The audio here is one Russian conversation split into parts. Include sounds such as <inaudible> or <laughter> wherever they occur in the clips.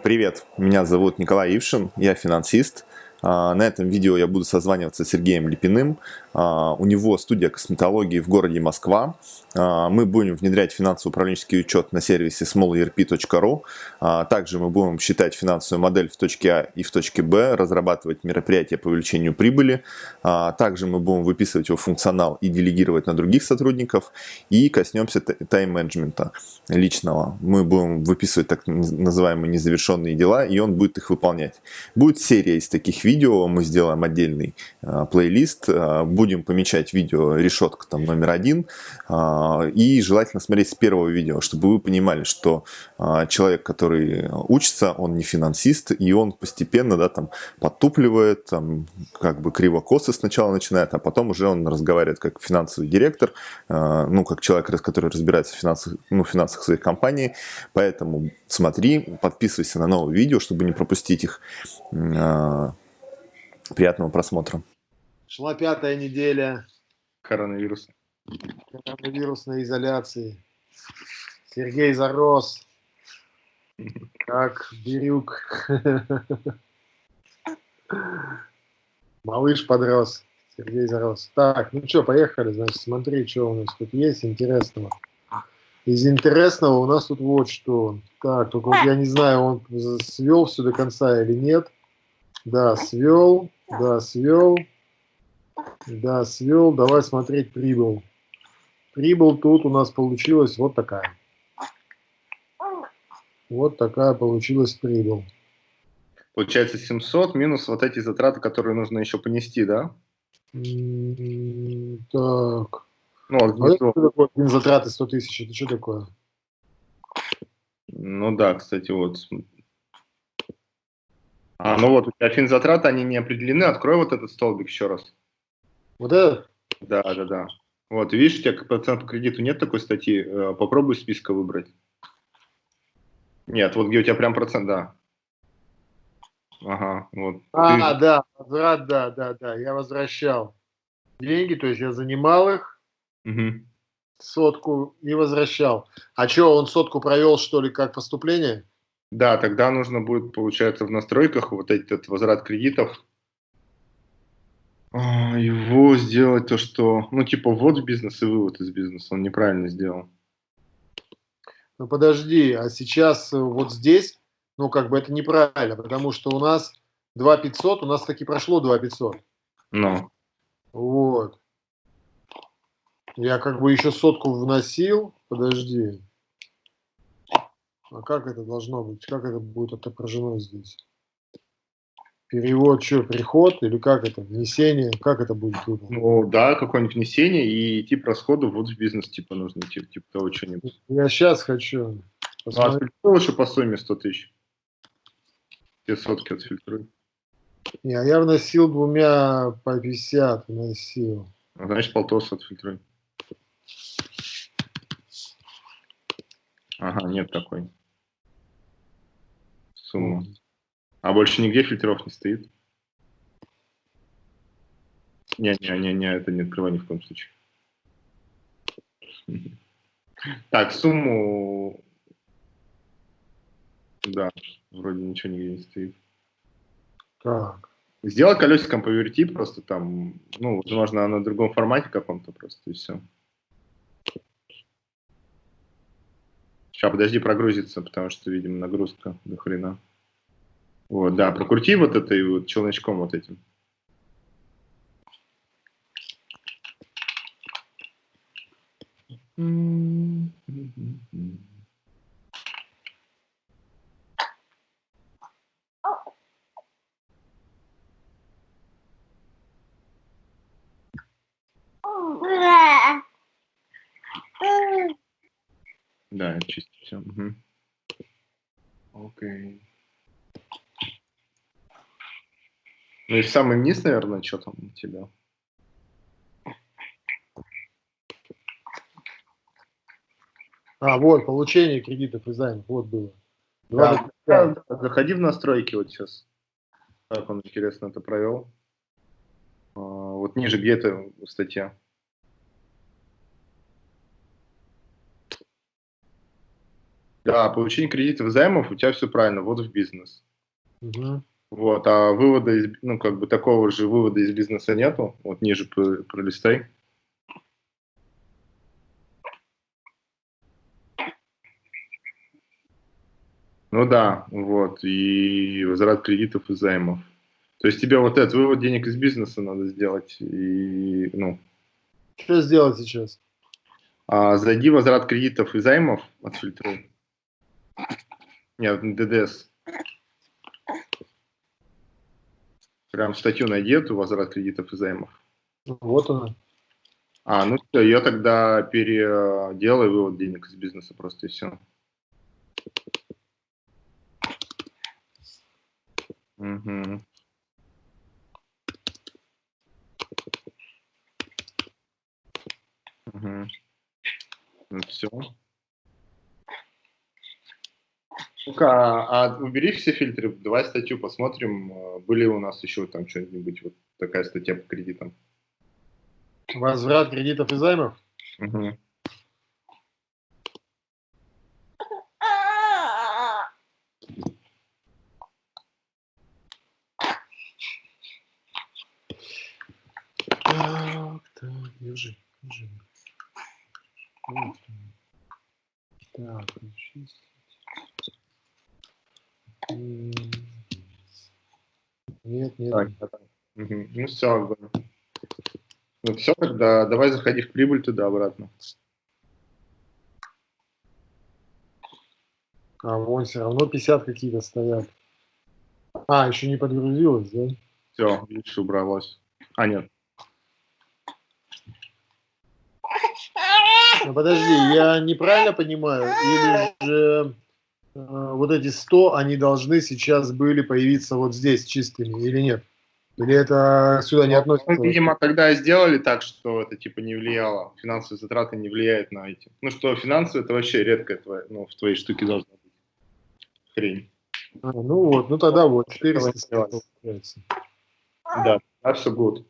Привет, меня зовут Николай Ившин, я финансист. А, на этом видео я буду созваниваться с Сергеем Липиным. А, у него студия косметологии в городе Москва. А, мы будем внедрять финансово-управленческий учет на сервисе smallerp.ru. Также мы будем считать финансовую модель в точке А и в точке Б, разрабатывать мероприятия по увеличению прибыли. Также мы будем выписывать его функционал и делегировать на других сотрудников. И коснемся тайм-менеджмента личного. Мы будем выписывать так называемые незавершенные дела, и он будет их выполнять. Будет серия из таких видео видео, мы сделаем отдельный э, плейлист, э, будем помечать видео решетка там номер один, э, и желательно смотреть с первого видео, чтобы вы понимали, что э, человек, который учится, он не финансист, и он постепенно, да, там, подтупливает, там, как бы криво-косо сначала начинает, а потом уже он разговаривает как финансовый директор, э, ну, как человек, который разбирается в финансах, ну, финансах своей компании, поэтому смотри, подписывайся на новые видео, чтобы не пропустить их. Приятного просмотра. Шла пятая неделя. Коронавирус. Коронавирусной изоляции. Сергей зарос. Как бирюк. Малыш подрос. Сергей зарос. Так, ну что, поехали. Значит, смотри, что у нас тут есть интересного. Из интересного у нас тут вот что. Так, только вот я не знаю, он свел все до конца или нет. Да, свел. Да, свел. Да, свел. Давай смотреть прибыл. Прибыл тут у нас получилась вот такая. Вот такая получилась прибыль. Получается 700 минус вот эти затраты, которые нужно еще понести, да? Так. Ну, а что такое затраты 100 тысяч? Это что такое? Ну да, кстати, вот а, ну вот, у тебя финзатраты, они не определены. Открой вот этот столбик еще раз. Вот это? Да, да, да. Вот, видишь, у тебя процент по кредиту нет такой статьи. Э, попробуй списка выбрать. Нет, вот где у тебя прям процент, да. Ага, вот. А, Ты... да, возврат, да, да, да, я возвращал деньги, то есть я занимал их, угу. сотку и возвращал. А что, он сотку провел, что ли, как поступление? Да, тогда нужно будет, получается, в настройках вот этот возврат кредитов а, его сделать то, что, ну, типа, ввод в бизнес и вывод из бизнеса. Он неправильно сделал. Ну, подожди, а сейчас э, вот здесь, ну, как бы это неправильно, потому что у нас 2 500, у нас таки прошло 2 500. Ну. Вот. Я как бы еще сотку вносил, подожди. А как это должно быть? Как это будет отображено здесь? Перевод, что, приход или как это, внесение, как это будет? Ну да, какое-нибудь внесение и тип расходов вот в бизнес типа нужно, типа, типа того что-нибудь. Я сейчас хочу. Посмотреть. Ну, а лучше по сумме 100 тысяч. Все сотки отфильтруй. Не, а я вносил двумя по 50, вносил. А значит, полтос отфильтруй. Ага, нет такой сумма. А больше нигде фильтров не стоит? Не-не-не, это не открывай ни в коем случае. Так, сумму... Да, вроде ничего нигде не стоит. Так. Сделай колесиком поверти, просто там, ну, возможно, на другом формате каком-то просто, и все. Сейчас, подожди, прогрузится, потому что, видимо, нагрузка до хрена. Вот, да, прокрути вот это и вот челночком вот этим. Да, это чисто все. Угу. Окей. Ну и самый низ, наверное, что там у тебя? А, вот, получение кредитов и займов, вот было. Да, да, заходи в настройки вот сейчас. Как он, интересно, это провел. А, вот ниже, где это статья? Да, получение кредитов и займов, у тебя все правильно, вот в бизнес. Угу. Вот, а вывода из, ну, как бы такого же вывода из бизнеса нету. Вот ниже пролистай. Ну да, вот, и возврат кредитов и займов. То есть тебе вот этот вывод денег из бизнеса надо сделать, и, ну... Что сделать сейчас? А, зайди в возврат кредитов и займов, отфильтруй. Нет, ДДС. Прям статью найди эту, возврат кредитов и займов. Вот она. А, ну все, я тогда переделаю вывод денег из бизнеса просто и все. Угу. Угу. Ну, все. Ну-ка, а, а убери все фильтры, давай статью посмотрим, а, были у нас еще там что-нибудь, вот такая статья по кредитам. Возврат кредитов и займов? Угу. Так, так, держи, держи. Так, чистить. Нет, нет. Так, так. Угу. Ну все, ну все, тогда давай заходи в прибыль туда обратно. А вон все равно 50 какие-то стоят. А, еще не подгрузилось, да? Все, видишь, убралось. А, нет. Ну, подожди, я неправильно понимаю? Или же вот эти 100, они должны сейчас были появиться вот здесь чистыми или нет? Или это сюда не ну, относится? Ну, видимо, тогда сделали так, что это типа не влияло, финансовые затраты не влияют на эти. Ну что, финансовые это вообще редко твоя, ну, в твоей штуке должна быть хрень. А, ну вот, ну тогда вот, 400 Да, да, все будет.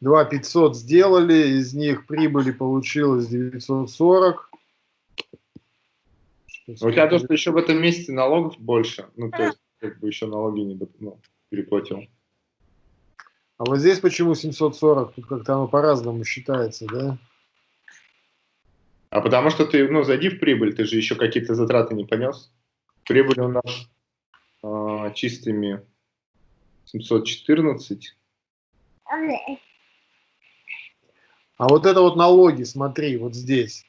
2 500 сделали, из них прибыли получилось 940. У тебя то, что еще в этом месяце налогов больше, ну, то есть, как бы еще налоги не ну, переплатил. А вот здесь почему 740? Тут как-то оно по-разному считается, да? А потому что ты, ну, зайди в прибыль, ты же еще какие-то затраты не понес. Прибыль у нас э, чистыми 714. А вот это вот налоги, смотри, вот здесь.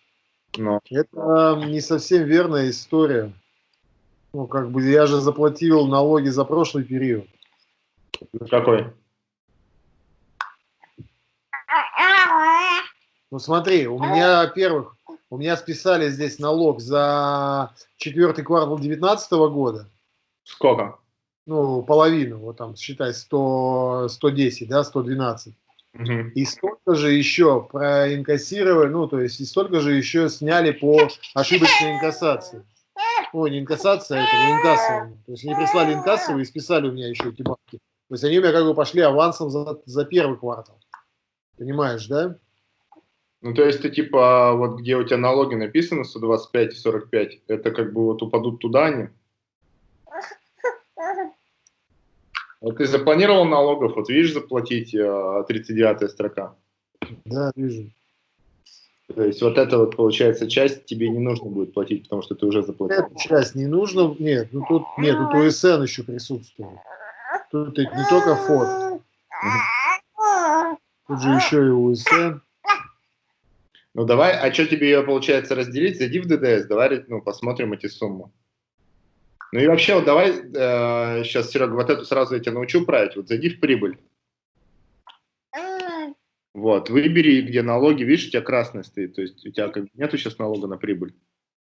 Но. Это не совсем верная история. Ну, как бы я же заплатил налоги за прошлый период. Какой? Ну смотри, у меня, во-первых, у меня списали здесь налог за четвертый квартал 2019 года. Сколько? Ну, половину, вот там, считай, 100, 110, да, 112. Угу. И столько же еще проинкассировали, ну, то есть, и столько же еще сняли по ошибочной инкассации. Ой, не инкассация, это не инкассование. То есть, они прислали инкассовые и списали у меня еще эти бабки. То есть, они у меня как бы пошли авансом за, за первый квартал. Понимаешь, да? Ну, то есть, ты типа, вот где у тебя налоги написаны, 125 и 45, это как бы вот упадут туда они? Вот ты запланировал налогов, вот видишь заплатить 39 э, строка? Да, вижу. То есть вот это вот, получается, часть тебе не нужно будет платить, потому что ты уже заплатил. Эту часть не нужно, нет, ну тут нет, тут УСН еще присутствует. Тут не только фот. Тут же еще и УСН. Ну давай, а что тебе ее получается разделить? Зайди в ДДС, давай ну, посмотрим эти суммы. Ну и вообще, вот давай э, сейчас, Серега, вот эту сразу я тебя научу править. Вот зайди в прибыль. Вот, выбери, где налоги, видишь, у тебя красный стоит, то есть у тебя как нету сейчас налога на прибыль.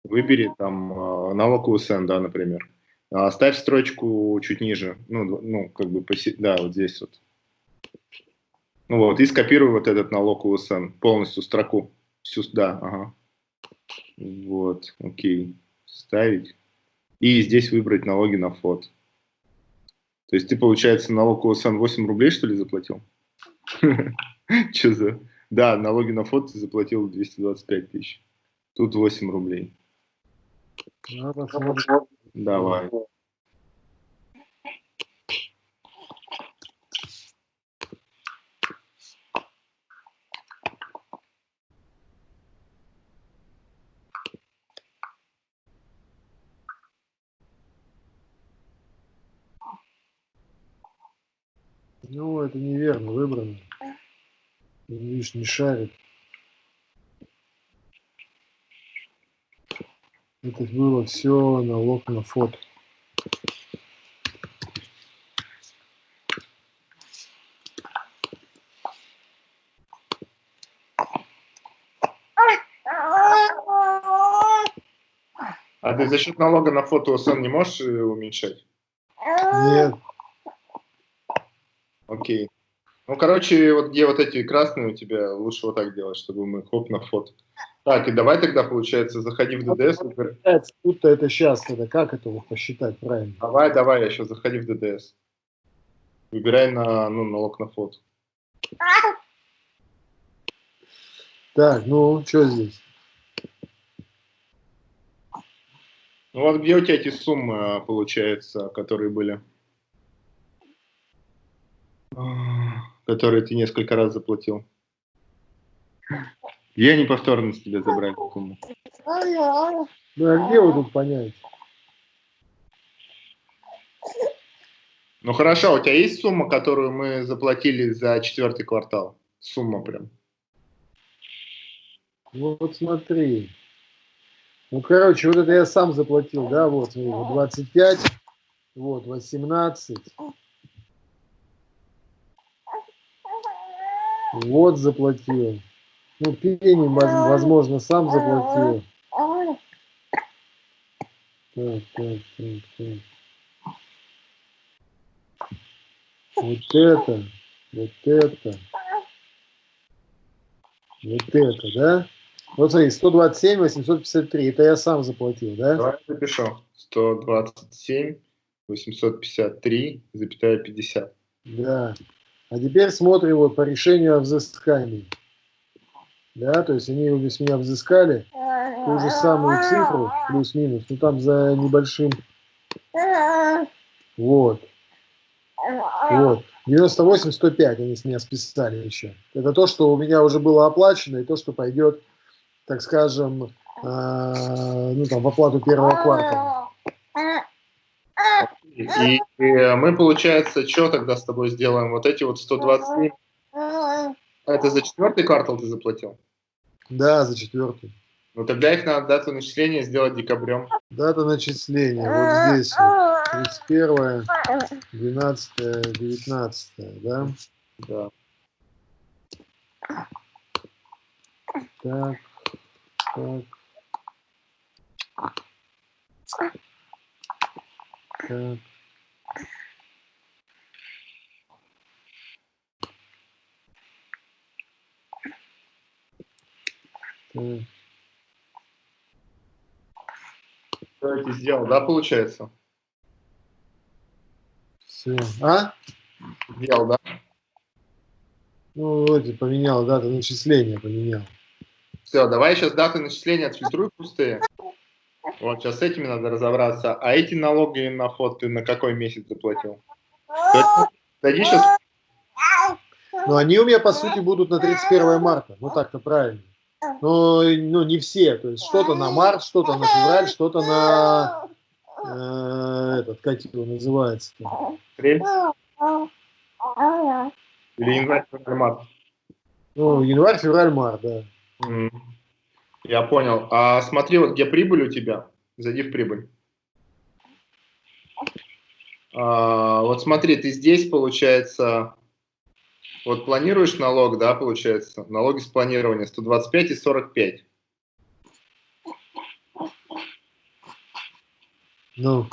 Выбери там э, налог УСН, да, например. А ставь строчку чуть ниже, ну, ну как бы, поси... да, вот здесь вот. Ну вот, и скопируй вот этот налог УСН, полностью строку. Всю, да, ага. Вот, окей. Ставить и здесь выбрать налоги на фот. То есть ты, получается, налог ОСН 8 рублей, что ли, заплатил? <laughs> Что за... Да, налоги на фот ты заплатил 225 тысяч. Тут 8 рублей. Ну, посмотрим. Давай. Ну, это неверно выбрано. Видишь, не шарит. Это было все налог на фото. А ты за счет налога на фото сон не можешь э, уменьшать? Нет, Окей. Ну, короче, вот где вот эти красные у тебя, лучше вот так делать, чтобы мы хоп на фото. Так, и давай тогда, получается, заходи в ДДС. Тут-то это сейчас, это как это посчитать правильно? Давай, давай, я сейчас заходи в ДДС. Выбирай на, ну, налог на фото. Так, ну, что здесь? Ну вот где у тебя эти суммы, а, получается, которые были? Которые ты несколько раз заплатил. Где они повторно с тебя забрали сумму? Ну, а где вы тут понять? Ну хорошо, у тебя есть сумма, которую мы заплатили за четвертый квартал? Сумма прям. Вот смотри. Ну, короче, вот это я сам заплатил, да, вот 25, вот, 18. Вот заплатил. Ну, пени, воз- возможно, сам заплатил. Так, так, так, так. Вот это, вот это, вот это, да? Вот смотри, 127, 853, это я сам заплатил, да? Давай запишу. 127, 853, запятая 50. Да. А теперь смотрим вот по решению о взыскании. Да, то есть они с меня взыскали ту же самую цифру, плюс-минус, ну там за небольшим, вот, вот. 98-105 они с меня списали еще. Это то, что у меня уже было оплачено, и то, что пойдет, так скажем, а, ну там в оплату первого квартала. И, и мы, получается, что тогда с тобой сделаем? Вот эти вот 127, это за четвертый квартал ты заплатил? Да, за четвертый. Ну тогда их надо дату начисления сделать декабрем. Дата начисления, вот здесь вот, 31, 12, 19, да? Да. Так, так. Так. Так. Ты сделал, да, получается? Все. А? Сделал, да? Ну, вроде поменял, дата начисления поменял. Все, давай сейчас даты начисления отфильтруй пустые. Вот сейчас с этими надо разобраться. А эти налоги на фот ты на какой месяц заплатил? Зайди сейчас. Но они у меня, по сути, будут на 31 марта. Ну, так-то правильно. Но ну, не все. То есть что-то на март, что-то на февраль, что-то на... э, этот, как его называется? Апрель или январь, февраль, март? Ну, январь, февраль, март, да. М, Я понял. А смотри, вот где прибыль у тебя. Зайди в прибыль. А, вот смотри, ты здесь, получается, вот планируешь налог, да, получается, налоги с планирования 125 и 45. Ну,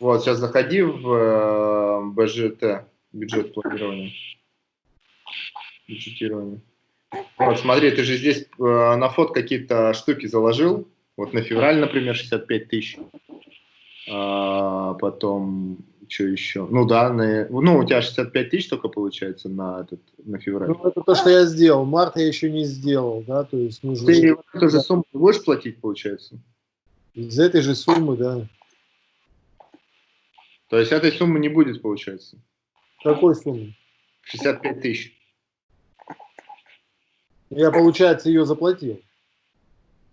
Вот, сейчас заходи в э, БЖТ, бюджет планирования. Бюджетирование. Вот, смотри, ты же здесь э, на фот какие-то штуки заложил. Вот на февраль, например, 65 тысяч. А, потом, что еще? Ну да, на, ну у тебя 65 тысяч только получается на, этот, на февраль. ну, это то, что я сделал. Март я еще не сделал, да, то есть нужно... Ты вот эту же сумму будешь платить, получается? Из этой же суммы, да. То есть этой суммы не будет, получается? Какой суммы? 65 тысяч. Я, получается, ее заплатил.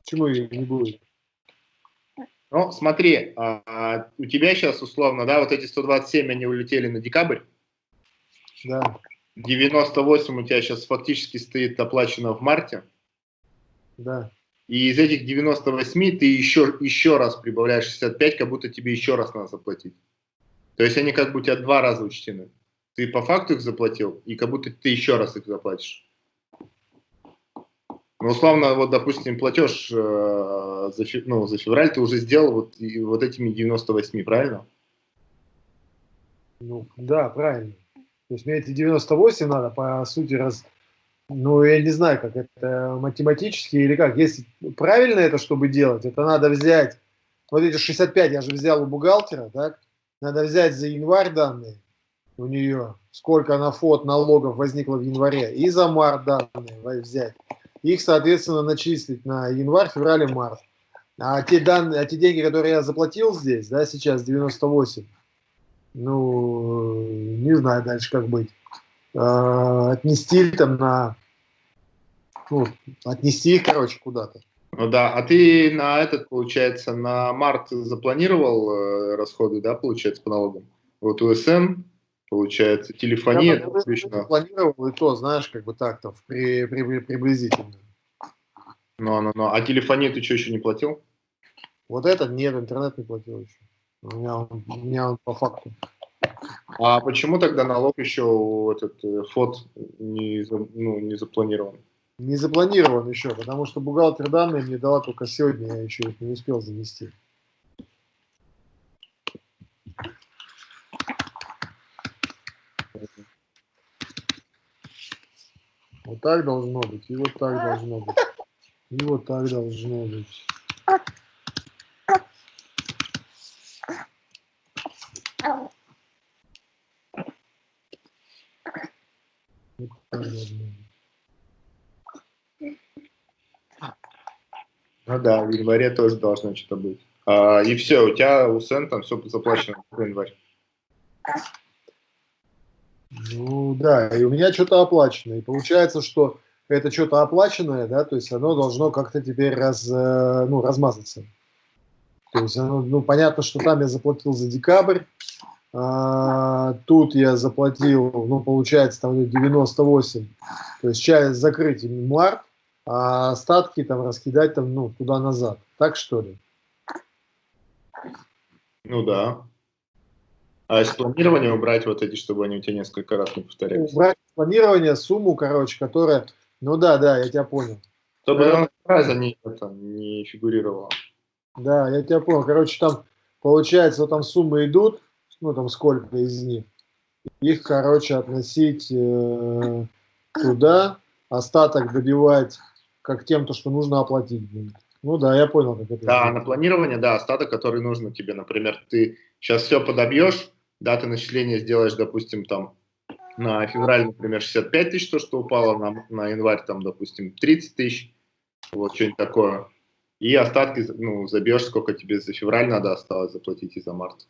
Почему ее не будет? Ну, смотри, а, а, у тебя сейчас условно, да, вот эти 127, они улетели на декабрь. Да. 98 у тебя сейчас фактически стоит оплачено в марте. Да. И из этих 98 ты еще, еще раз прибавляешь 65, как будто тебе еще раз надо заплатить. То есть они как бы у тебя два раза учтены. Ты по факту их заплатил, и как будто ты еще раз их заплатишь. Ну, условно, вот, допустим, платеж э, за, ну, за февраль ты уже сделал вот, и, вот этими 98, правильно? Ну, да, правильно. То есть мне эти 98 надо, по сути, раз... Ну, я не знаю, как это математически или как. Если правильно это, чтобы делать, это надо взять... Вот эти 65 я же взял у бухгалтера, так? Надо взять за январь данные у нее, сколько на фот налогов возникло в январе, и за март данные взять их, соответственно, начислить на январь, февраль и март. А те, данные, а те деньги, которые я заплатил здесь, да, сейчас 98, ну, не знаю дальше, как быть. Э, отнести там на, ну, отнести их, короче, куда-то. Ну да, а ты на этот, получается, на март запланировал э, расходы, да, получается, по налогам? Вот УСН, получается, телефония. Я отлично. планировал и то, знаешь, как бы так-то, при, при, при, приблизительно. Ну, ну, ну. А телефонию ты что, еще не платил? Вот этот нет, интернет не платил еще. У меня он, у меня он по факту. А почему тогда налог еще этот э, фот не, ну, не запланирован? Не запланирован еще, потому что бухгалтер данные мне дала только сегодня, я еще их не успел занести. Вот так должно быть, и вот так должно быть. И вот так должно быть. Ну да, в январе тоже должно что-то быть. А, и все, у тебя у Сен там все заплачено в январь. Ну да, и у меня что-то оплачено. И получается, что это что-то оплаченное, да, то есть оно должно как-то теперь раз, э, ну, размазаться. То есть, оно, ну, понятно, что там я заплатил за декабрь, а, тут я заплатил, ну, получается, там 98, то есть часть закрыть март, а остатки там раскидать там, ну, туда-назад. Так что ли? Ну да. А из планирования убрать вот эти, чтобы они у тебя несколько раз не повторялись? Убрать планирование, сумму, короче, которая ну да, да, я тебя понял. Чтобы да. она раза не, это, не фигурировала. Да, я тебя понял. Короче, там получается, вот там суммы идут, ну там сколько из них. Их, короче, относить э, туда, остаток добивать как тем, то, что нужно оплатить. Ну да, я понял, как это. Да, на планирование, да, остаток, который нужно тебе. Например, ты сейчас все подобьешь, даты начисления сделаешь, допустим, там на февраль, например, 65 тысяч, то, что упало на, на январь, там, допустим, 30 тысяч, вот что-нибудь такое. И остатки, ну, забьешь, сколько тебе за февраль надо осталось заплатить и за март.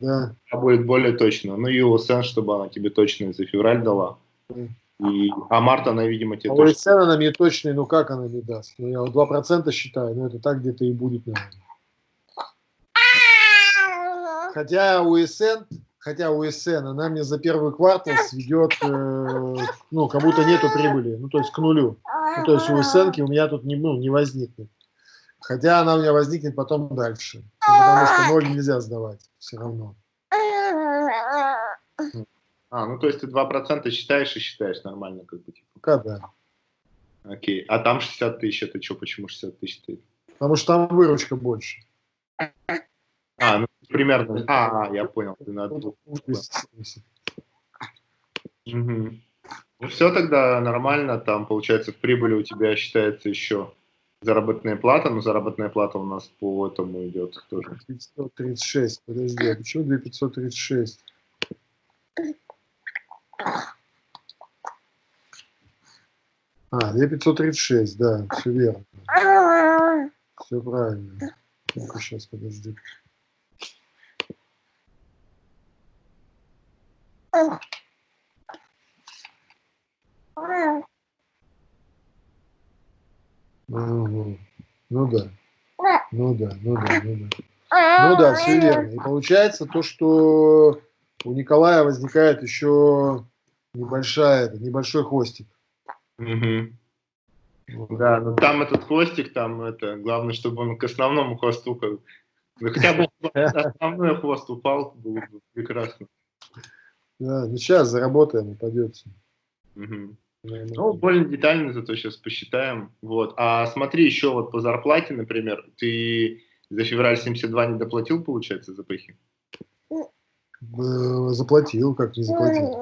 Да. А будет более точно. Ну и ОСН, чтобы она тебе точно за февраль дала. И, а март она, видимо, тебе а точно... ОСН она мне точно, ну как она мне даст? Ну я 2% считаю, но это так где-то и будет, наверное. Хотя УСН хотя у СН, она мне за первый квартал сведет, э, ну, как будто нету прибыли, ну, то есть к нулю. Ну, то есть у СН у меня тут не, ну, не возникнет. Хотя она у меня возникнет потом дальше, потому что ноль нельзя сдавать все равно. А, ну то есть ты 2% считаешь и считаешь нормально, как бы. Типа. Пока да. Окей. А там 60 тысяч, это что, почему 60 тысяч? Потому что там выручка больше. А, примерно. А, я понял. Ты на двух. Угу. Ну все тогда нормально, там получается в прибыли у тебя считается еще заработная плата, но заработная плата у нас по этому идет тоже. 536, подожди, а почему 2536? А, 2536, да, все верно. Все правильно. Сейчас, подожди. Угу. Ну да. Ну да, ну да, ну да. Ну да, все верно. И получается то, что у Николая возникает еще небольшая, небольшой хвостик. Угу. Да, но там этот хвостик, там это, главное, чтобы он к основному хвосту, как, ну, хотя бы <laughs> основной хвост упал, было бы прекрасно. Да, ну сейчас заработаем. Угу. Ну, более детально зато сейчас посчитаем. Вот. А смотри, еще вот по зарплате, например, ты за февраль 72 не доплатил, получается, за пыхи? Заплатил, как не заплатил.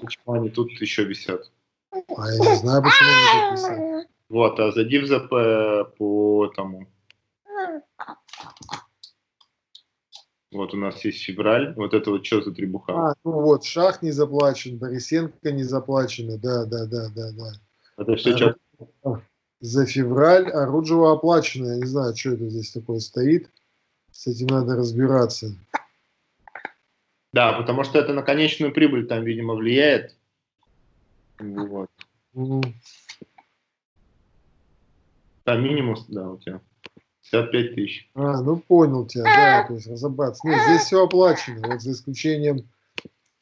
Почему они тут еще висят? А я не знаю, почему они тут висят. Вот, а за ЗП по тому. Вот у нас есть февраль, вот это вот что за требуха? А, ну вот, Шах не заплачен, Борисенко не заплачено, да, да, да, да, да. Это что, а, что? За февраль, а Руджева оплачено, я не знаю, что это здесь такое стоит, с этим надо разбираться. Да, потому что это на конечную прибыль там, видимо, влияет. Вот. Угу. Там минимум, да, у тебя. 55 тысяч. А, ну понял тебя, да, то есть разобраться. Нет, здесь все оплачено, вот за исключением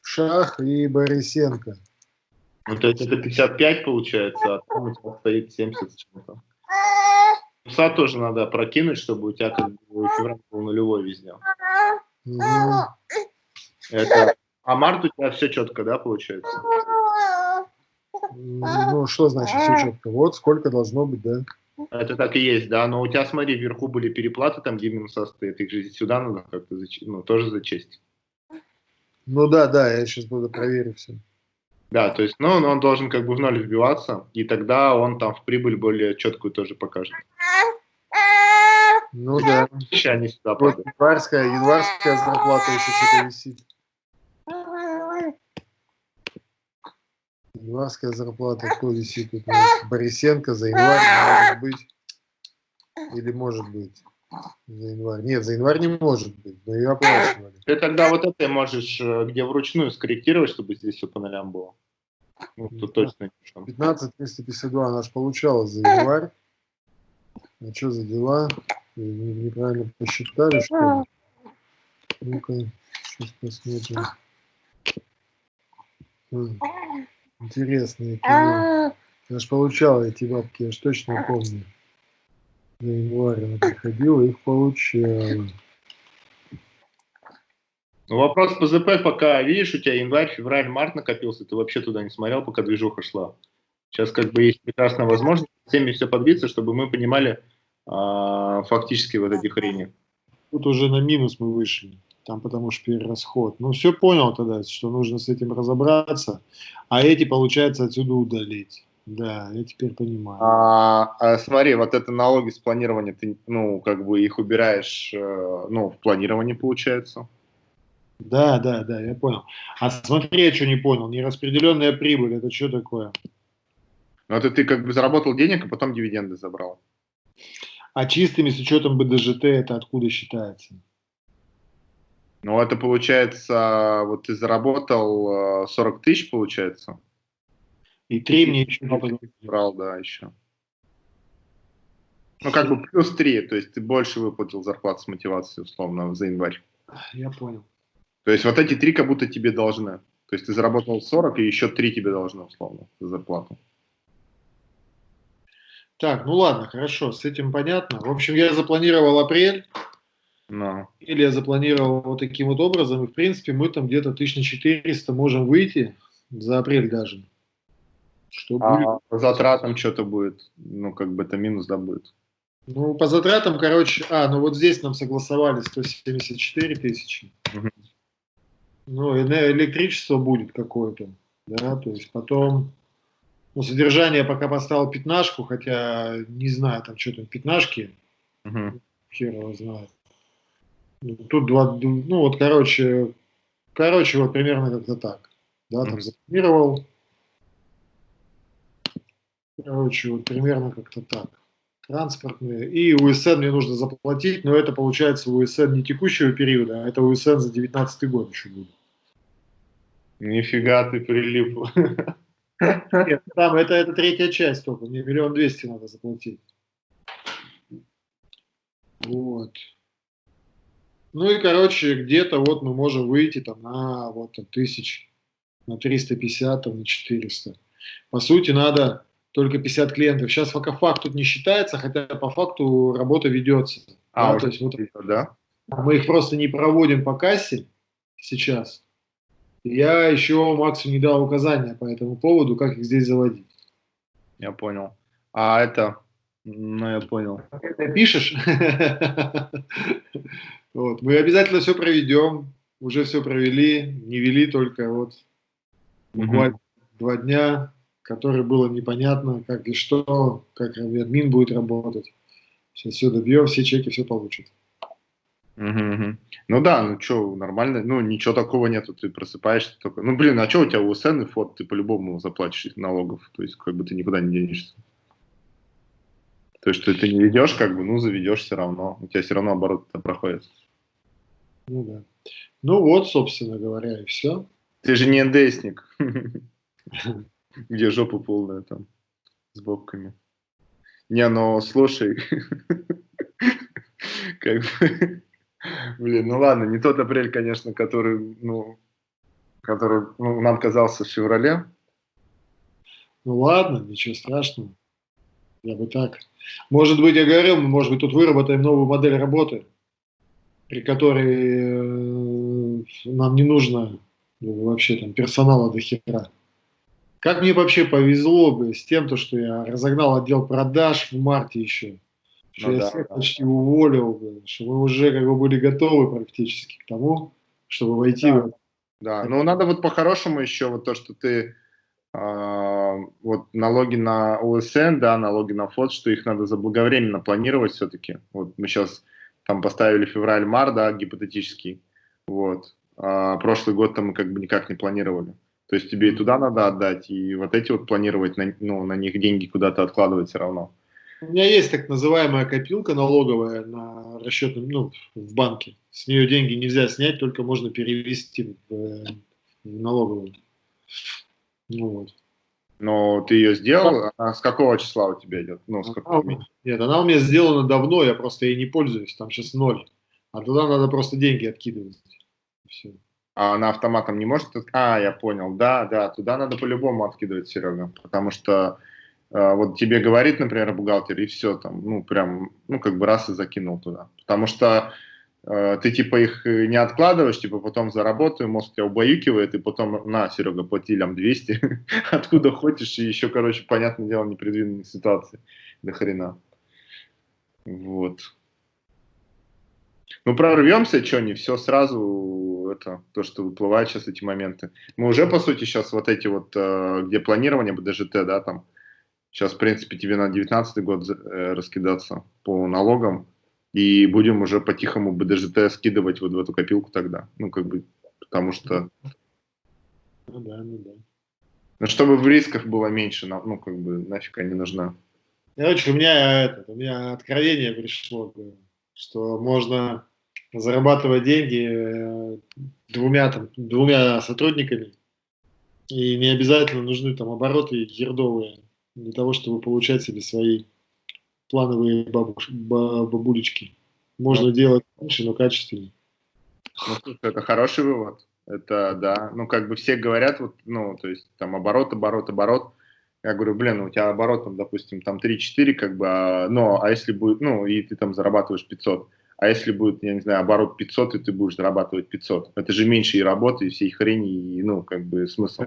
Шах и Борисенко. Ну, то есть это 55 получается, а там у тебя стоит 70 с чем-то. Пса тоже надо прокинуть, чтобы у тебя как бы февраль был нулевой везде. Угу. Это... А март у тебя все четко, да, получается? Ну, что значит все четко? Вот сколько должно быть, да. Это так и есть, да, но у тебя, смотри, вверху были переплаты, там, где минуса стоит, их же сюда надо как-то, ну, тоже зачесть. Ну да, да, я сейчас буду проверить все. Да, то есть, ну, он должен как бы в ноль вбиваться, и тогда он там в прибыль более четкую тоже покажет. Ну <laughs> да. Еще они сюда вот январская, январская зарплата еще что-то висит. Январская зарплата, кто висит у нас? Борисенко за январь, может быть. Или может быть. За январь. Нет, за январь не может быть, но ее оплачивали. Ты тогда вот это можешь, э, где вручную скорректировать, чтобы здесь все по нолям было. Ну, тут точно 15 352 она же получала за январь. А что за дела? Неправильно посчитали, что ли? Ну-ка, сейчас посмотрим. Интересные кино. Я ж получал эти бабки, я ж точно помню. За январь она приходила, их получала. Ну, вопрос по ЗП пока, видишь, у тебя январь, февраль, март накопился, ты вообще туда не смотрел, пока движуха шла. Сейчас как бы есть прекрасная возможность всеми все подбиться, чтобы мы понимали а, фактически вот эти хрени. Тут уже на минус мы вышли там потому что перерасход. Ну, все понял тогда, что нужно с этим разобраться, а эти, получается, отсюда удалить. Да, я теперь понимаю. А, а, смотри, вот это налоги с планирования, ты, ну, как бы их убираешь, э, ну, в планировании получается. Да, да, да, я понял. А смотри, я что не понял, нераспределенная прибыль, это что такое? Ну, это ты как бы заработал денег, а потом дивиденды забрал. А чистыми с учетом БДЖТ это откуда считается? Ну, это получается, вот ты заработал 40 э, тысяч, получается. И 3 мне еще брал, да, еще. Ну, как бы плюс 3, то есть ты больше выплатил зарплату с мотивацией, условно, за январь. Я понял. То есть вот эти 3 как будто тебе должны. То есть ты заработал 40, и еще 3 тебе должны, условно, за зарплату. Так, ну ладно, хорошо, с этим понятно. В общем, я запланировал апрель. No. Или я запланировал вот таким вот образом, и в принципе мы там где-то 1400 можем выйти за апрель даже. Что а будет? по затратам что-то будет, ну как бы это минус, да, будет? Ну, по затратам, короче, а, ну вот здесь нам согласовали 174 тысячи. Угу. Ну, электричество будет какое-то, да, то есть потом, ну, содержание пока поставил пятнашку, хотя не знаю, там что там, пятнашки, угу. хер его знает. Тут два, ну вот, короче, короче, вот примерно как-то так. Да, там запланировал. Короче, вот примерно как-то так. транспортные. И УСН мне нужно заплатить, но это получается УСН не текущего периода, а это УСН за 19 год еще будет. Нифига ты прилип. Нет, там это, это третья часть только, мне миллион двести надо заплатить. Вот. Ну и, короче, где-то вот мы можем выйти там на вот там, тысяч, на 350, там, на 400. По сути, надо только 50 клиентов. Сейчас пока факт тут не считается, хотя по факту работа ведется. А, да, то есть вот, да? мы их просто не проводим по кассе сейчас. Я еще Максу не дал указания по этому поводу, как их здесь заводить. Я понял. А это, ну я понял. Ты пишешь? <laughs> Вот. Мы обязательно все проведем, уже все провели, не вели только вот буквально два дня, которые было непонятно, как и что, как админ будет работать. Сейчас все добьем, все чеки, все получат. Угу, угу. Ну да, ну что, нормально, ну ничего такого нету, ты просыпаешься только, ну блин, а что у тебя УСН и фот, ты по-любому заплатишь налогов, то есть как бы ты никуда не денешься. То есть ты, ты не ведешь, как бы, ну заведешь все равно, у тебя все равно оборот проходит. Ну да. Ну вот, собственно говоря, и все. Ты же не НДСник. <laughs> где жопа полная там с бобками. Не, ну слушай, <laughs> как бы, блин, ну ладно, не тот апрель, конечно, который, ну, который ну, нам казался в феврале. Ну ладно, ничего страшного. Я бы так. Может быть, я говорил, может быть, тут выработаем новую модель работы, при которой э, нам не нужно ну, вообще там персонала до хера. Как мне вообще повезло бы с тем, то, что я разогнал отдел продаж в марте еще. Что ну, я да, всех да. почти уволил бы, что мы уже как бы были готовы практически к тому, чтобы войти да. в Да, ну надо вот по-хорошему еще вот то, что ты э, вот налоги на ОСН, да, налоги на ФОД, что их надо заблаговременно планировать все-таки. Вот мы сейчас там поставили февраль-мар, да, гипотетический, вот. А прошлый год там мы как бы никак не планировали. То есть тебе и туда надо отдать, и вот эти вот планировать, на, ну, на них деньги куда-то откладывать все равно. У меня есть так называемая копилка налоговая на расчетном, ну, в банке. С нее деньги нельзя снять, только можно перевести в, в налоговую. Ну, вот. Но ты ее сделал? А с какого числа у тебя идет? Ну, с какого она, нет, она у меня сделана давно, я просто ей не пользуюсь, там сейчас ноль. А туда надо просто деньги откидывать. Все а она автоматом не может... А, я понял, да, да, туда надо по-любому откидывать, Серега, потому что э, вот тебе говорит, например, бухгалтер, и все там, ну, прям, ну, как бы раз и закинул туда. Потому что ты, типа, их не откладываешь, типа, потом заработаю, мозг тебя убаюкивает, и потом, на, Серега, плати лям 200, <laughs> откуда хочешь, и еще, короче, понятное дело, непредвиденные ситуации до хрена. Вот. Ну, прорвемся, что не все сразу, это то, что выплывает сейчас эти моменты. Мы уже, по сути, сейчас вот эти вот, э, где планирование БДЖТ, да, там, сейчас, в принципе, тебе на 19 год э, раскидаться по налогам, и будем уже по-тихому БДЖТ скидывать вот в эту копилку тогда. Ну, как бы, потому что... Ну да, ну да. Ну, чтобы в рисках было меньше, ну, как бы, нафиг они нужна. Короче, у меня, это, у меня откровение пришло, что можно зарабатывать деньги э, двумя, там, двумя сотрудниками, и не обязательно нужны там обороты ердовые для того, чтобы получать себе свои плановые бабуш, бабулечки. Можно делать меньше, но качественнее. Ну, это хороший вывод. Это, да, ну, как бы все говорят, вот, ну, то есть, там, оборот, оборот, оборот. Я говорю, блин, у тебя оборот, там, допустим, там 3-4, как бы, а, ну, а если будет, ну, и ты там зарабатываешь 500, а если будет, я не знаю, оборот 500, и ты будешь зарабатывать 500, это же меньше и работы, и всей хрени, и, ну, как бы, смысл.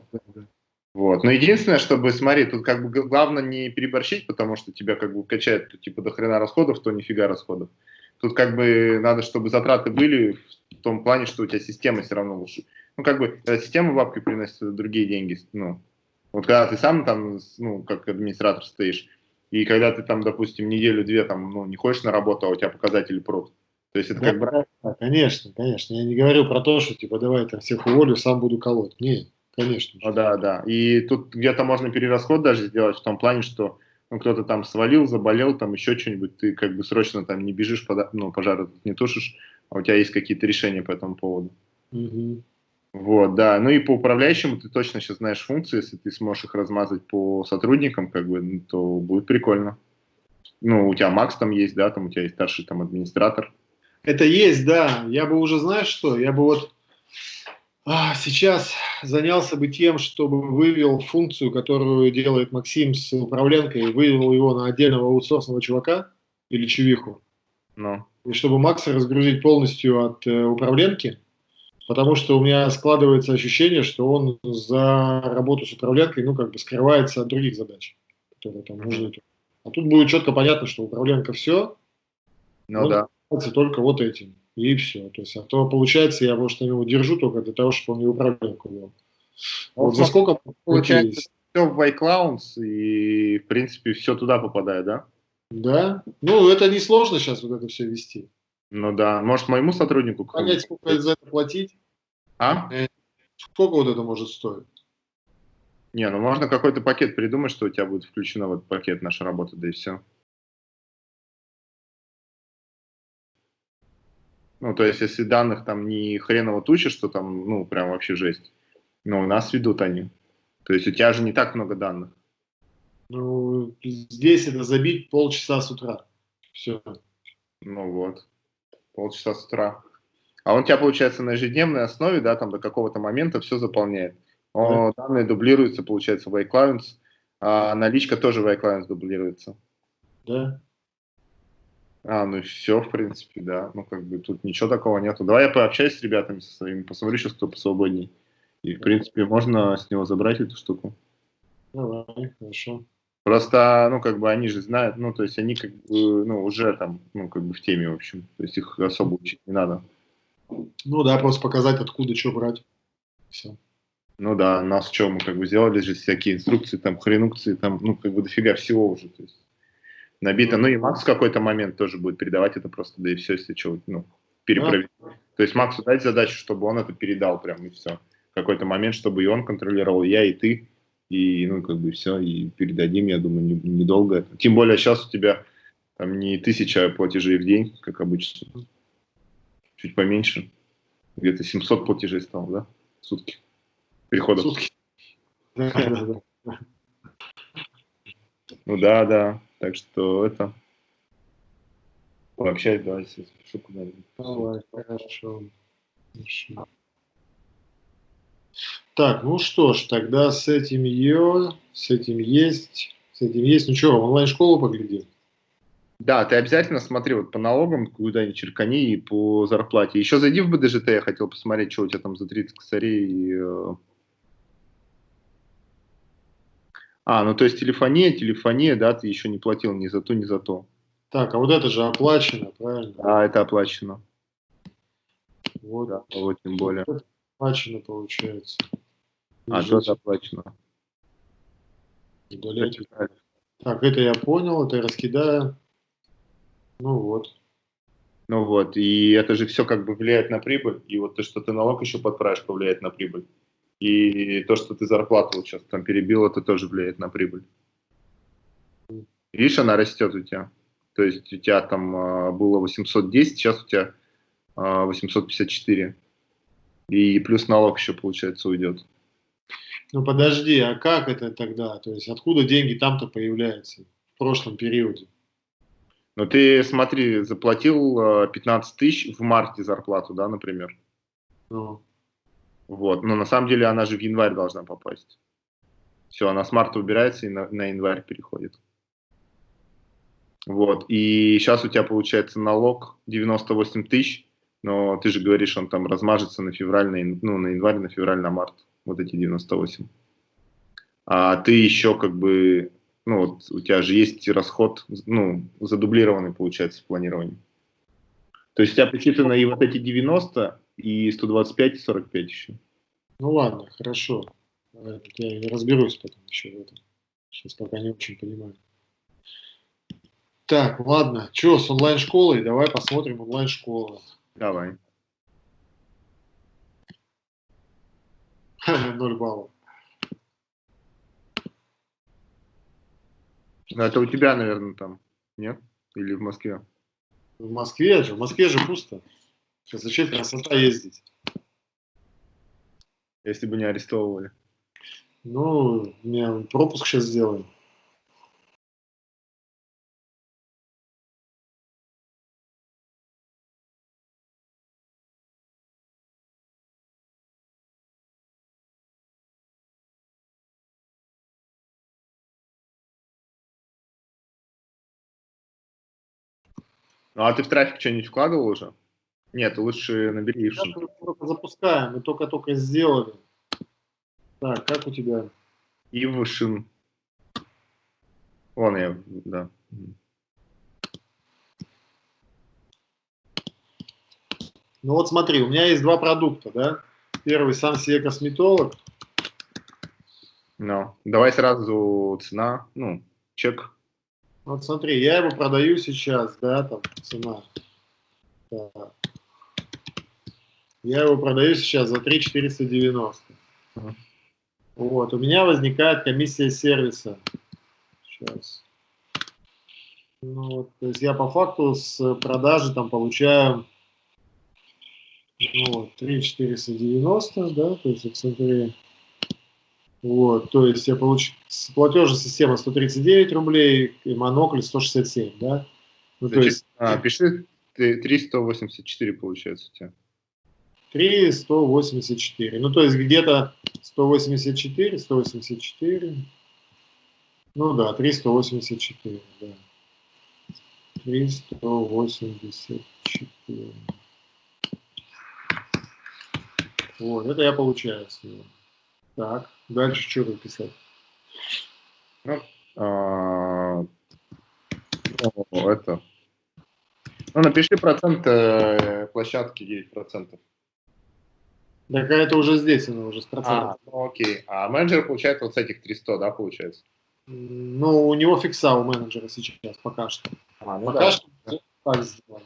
Вот. Но единственное, чтобы, смотри, тут как бы главное не переборщить, потому что тебя как бы качает, то, типа, до хрена расходов, то нифига расходов. Тут как бы надо, чтобы затраты были в том плане, что у тебя система все равно лучше. Ну, как бы, когда система бабки приносит другие деньги, ну, вот когда ты сам там, ну, как администратор стоишь, и когда ты там, допустим, неделю-две там, ну, не ходишь на работу, а у тебя показатели прут, то есть это да, как бы... Да, конечно, конечно. Я не говорю про то, что типа давай там всех уволю, сам буду колоть. Нет, конечно. Ну, да, да. И тут где-то можно перерасход даже сделать в том плане, что ну, кто-то там свалил, заболел, там еще что-нибудь, ты как бы срочно там не бежишь, под, ну, пожар не тушишь, а у тебя есть какие-то решения по этому поводу. Угу. Вот, да. Ну и по управляющему ты точно сейчас знаешь функции, если ты сможешь их размазать по сотрудникам, как бы, ну, то будет прикольно. Ну, у тебя Макс там есть, да, там у тебя есть старший там администратор. Это есть, да. Я бы уже, знаешь что, я бы вот а, сейчас занялся бы тем, чтобы вывел функцию, которую делает Максим с управленкой, вывел его на отдельного аутсорсного чувака или чувиху. Ну. И чтобы Макса разгрузить полностью от э, управленки, потому что у меня складывается ощущение, что он за работу с управленкой, ну, как бы скрывается от других задач, которые там нужны. А тут будет четко понятно, что управленка все, ну да. только вот этим, и все. То есть, а то получается, я, может, его держу только для того, чтобы он не управленку вел. Вот, вот за сколько получается все в iClouds, и, в принципе, все туда попадает, да? Да. Ну, это несложно сейчас вот это все вести. Ну да, может моему сотруднику... Понять, сколько за это платить? А? Э, сколько вот это может стоить? Не, ну можно какой-то пакет придумать, что у тебя будет включено в этот пакет наша работа, да и все. Ну, то есть, если данных там не хреново туча, что там, ну, прям вообще жесть. Но у нас ведут они. То есть, у тебя же не так много данных. Ну, здесь это забить полчаса с утра. Все. Ну вот полчаса с утра. А он у тебя, получается, на ежедневной основе, да, там до какого-то момента все заполняет. Он, да. Данные дублируются, получается, в iClients, а наличка тоже в iClients дублируется. Да. А, ну все, в принципе, да. Ну, как бы тут ничего такого нету. Давай я пообщаюсь с ребятами со своими, посмотрю сейчас, кто посвободней. И, в принципе, можно с него забрать эту штуку. Давай, хорошо. Просто, ну, как бы они же знают, ну, то есть они как бы, ну, уже там, ну, как бы в теме, в общем. То есть их особо учить не надо. Ну да, просто показать, откуда что брать. Все. Ну да, нас что, мы как бы сделали же всякие инструкции, там, хренукции, там, ну, как бы дофига всего уже, то есть набито. Ну и Макс в какой-то момент тоже будет передавать это просто, да и все, если что, ну, перепроверить. А? То есть Максу дать задачу, чтобы он это передал прям, и все. В какой-то момент, чтобы и он контролировал, и я, и ты, и, ну, как бы все, и передадим, я думаю, недолго. Не Тем более сейчас у тебя там не тысяча платежей в день, как обычно, чуть поменьше. Где-то 700 платежей стало, да, в сутки? Переходов. Сутки. Ну да, да. Так что это... Пообщаюсь, давай, если спешу куда-нибудь. Давай, хорошо. Хорошо. Так, ну что ж, тогда с этим ее, с этим есть, с этим есть. Ну что, онлайн-школу погляди. Да, ты обязательно смотри вот по налогам, куда-нибудь черкани и по зарплате. Еще зайди в БДЖТ, я хотел посмотреть, что у тебя там за 30 косарей. И... Э. А, ну то есть телефония, телефония, да, ты еще не платил ни за то, ни за то. Так, а вот это же оплачено, правильно? А, это оплачено. Вот. Да, вот тем более. Оплачено получается. А, что оплачено? Удалять. Так, это я понял, это я раскидаю. Ну вот. Ну вот, и это же все как бы влияет на прибыль, и вот то, что ты налог еще подправишь, повлияет на прибыль. И то, что ты зарплату вот сейчас там перебил, это тоже влияет на прибыль. Видишь, она растет у тебя. То есть у тебя там э, было 810, сейчас у тебя э, а, 854. И плюс налог еще, получается, уйдет. Ну подожди, а как это тогда? То есть откуда деньги там-то появляются в прошлом периоде? Ну ты смотри, заплатил 15 э, тысяч в марте зарплату, да, например? Ну. Вот, но на самом деле она же в январь должна попасть. Все, она с марта убирается и на, на январь переходит. Вот, и сейчас у тебя получается налог 98 тысяч, но ты же говоришь, он там размажется на февраль, на, ну, на январь, на февраль, на март, вот эти 98. А ты еще как бы, ну вот у тебя же есть расход, ну, задублированный получается в планировании. То есть у тебя посчитано и вот эти 90, и 125, и 45 еще. Ну ладно, хорошо. Я разберусь потом еще в этом. Сейчас пока не очень понимаю. Так, ладно. Что с онлайн-школой? Давай посмотрим онлайн-школу. Давай. Ноль баллов. Ну, это у тебя, наверное, там, нет? Или в Москве? В Москве же, в Москве же пусто. Зачем красота ездить? Если бы не арестовывали. Ну, мне пропуск сейчас сделаем. Ну, а ты в трафик что-нибудь вкладывал уже? Нет, лучше набери только запускаем, мы только-только сделали. Так, как у тебя? Ившин. Вон я, да. Ну вот смотри, у меня есть два продукта, да? Первый Сансия косметолог. Ну, давай сразу цена, ну, чек. Вот смотри, я его продаю сейчас, да, там цена. Так. Я его продаю сейчас за 3 490. Ага. Вот, у меня возникает комиссия сервиса. Сейчас. Ну, вот, то есть я по факту с продажи там получаю ну, вот, 3 490, да, то есть центре. Вот, то есть я получу платежная система 139 рублей и монокль 167, да. Ну, Значит, то есть, а, пиши 384 получается у тебя. 3, 184. Ну, то есть где-то 184, 184. Ну да, 384, да. 384. Вот, это я получаю с него. Так, дальше что выписать? Ну, а, это. Ну, напиши процент э, площадки 9%. Так а это уже здесь, она уже с процентом. А, ну окей. А менеджер получает вот с этих 300, да, получается? Ну, у него фикса у менеджера сейчас, пока что. А, ну пока да. что так сделано.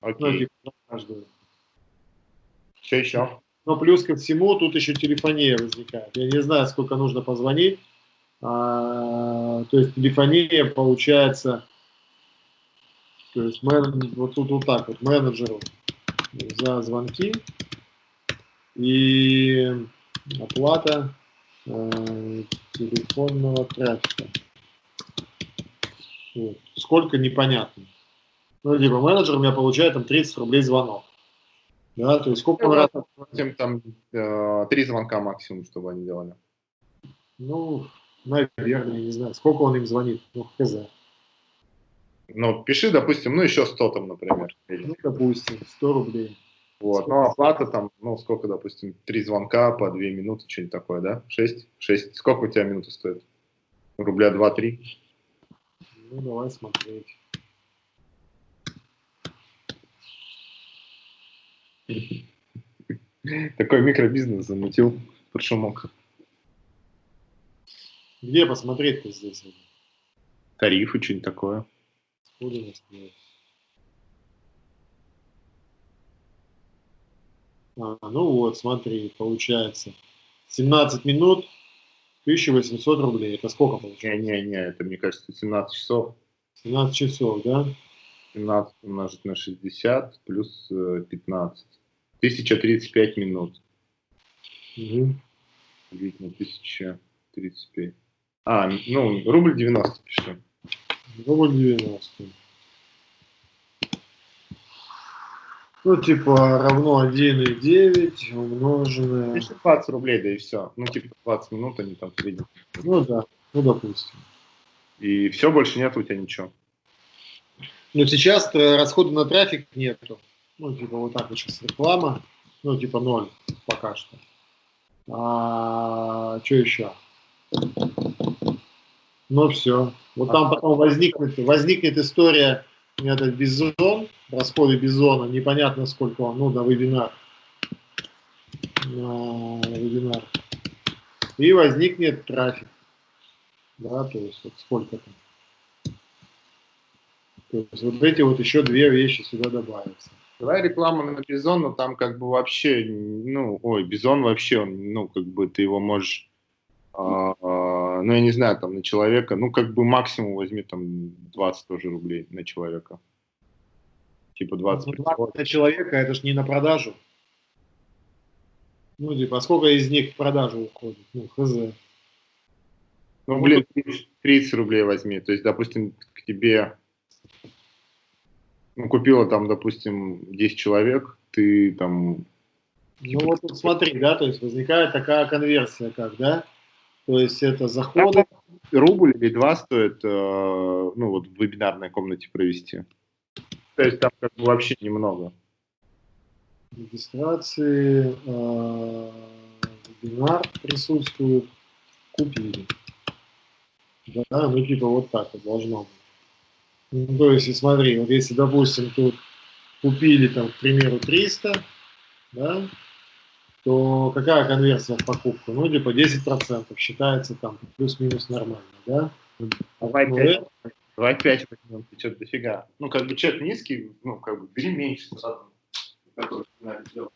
Окей. Ну, типа, каждую. Что еще? Но плюс ко всему тут еще телефония возникает. Я не знаю, сколько нужно позвонить. А, то есть телефония получается, то есть мен, вот тут вот так вот менеджеру за звонки и оплата э, телефонного трафика. Вот. Сколько непонятно. Ну, типа менеджер у меня получает там 30 рублей звонок. Да, то есть сколько он раз... Тем там э, три звонка максимум, чтобы они делали. Ну, наверное, не знаю. Сколько он им звонит? Ну, хз. Ну, пиши, допустим, ну, еще 100 там, например. Ну, допустим, 100 рублей. Вот, ну, оплата там, ну, сколько, допустим, три звонка по две минуты, что-нибудь такое, да? Шесть? Шесть. Сколько у тебя минуты стоит? Рубля два-три? Ну, давай смотреть. <laughs> Такой микробизнес замутил, мог. Где посмотреть-то здесь? Тарифы, что-нибудь такое. Откуда нас А, ну вот, смотри, получается. 17 минут, 1800 рублей. Это сколько получается? Не-не-не, это, мне кажется, 17 часов. 17 часов, да? 17 умножить на 60 плюс э, 15. 1035 минут. Угу. Делить на 1035. А, ну, рубль 90 пиши. Рубль 90. Ну, типа, равно 1,9 умноженное... Пиши 20 рублей, да и все. Ну, типа 20 минут они там среднем. Ну да, ну допустим. И все, больше нет у тебя ничего. Но сейчас э, расхода на трафик нету. Ну, типа, вот так вот сейчас реклама. Ну, типа, ноль пока что. А, что еще? Ну, все. Вот там потом возникнет, возникнет история, этот бизон, расходы бизона, непонятно сколько он, ну, на вебинар. На вебинар. И возникнет трафик. Да, то есть вот сколько там. То есть вот эти вот еще две вещи сюда добавятся. Давай рекламу на Бизон, но там как бы вообще, ну, ой, Бизон вообще, ну, как бы ты его можешь а, а, ну, я не знаю, там, на человека, ну, как бы максимум возьми там 20 тоже рублей на человека. Типа 20. Ну, 20 на человека, это ж не на продажу. Ну, типа, а сколько из них в продажу уходит? Ну, хз. Ну, блин, 30 рублей возьми. То есть, допустим, к тебе ну, купила там, допустим, 10 человек, ты там... Ну, вот тут смотри, да, то есть возникает такая конверсия, как, да? То есть это заходы... Рубль или два стоит, э, ну, вот в вебинарной комнате провести. То есть там как бы вообще немного. Регистрации, э, вебинар присутствует, купили. Да, ну типа вот так вот должно быть. Ну, то есть, смотри, вот если, допустим, тут купили, там, к примеру, 300, да, то какая конверсия в покупку? Ну, типа 10% считается там плюс-минус нормально, да? Давай 5, ну, давай 5 возьмем, ты что-то дофига. Ну, как бы чек низкий, ну, как бы бери меньше, который надо сделать.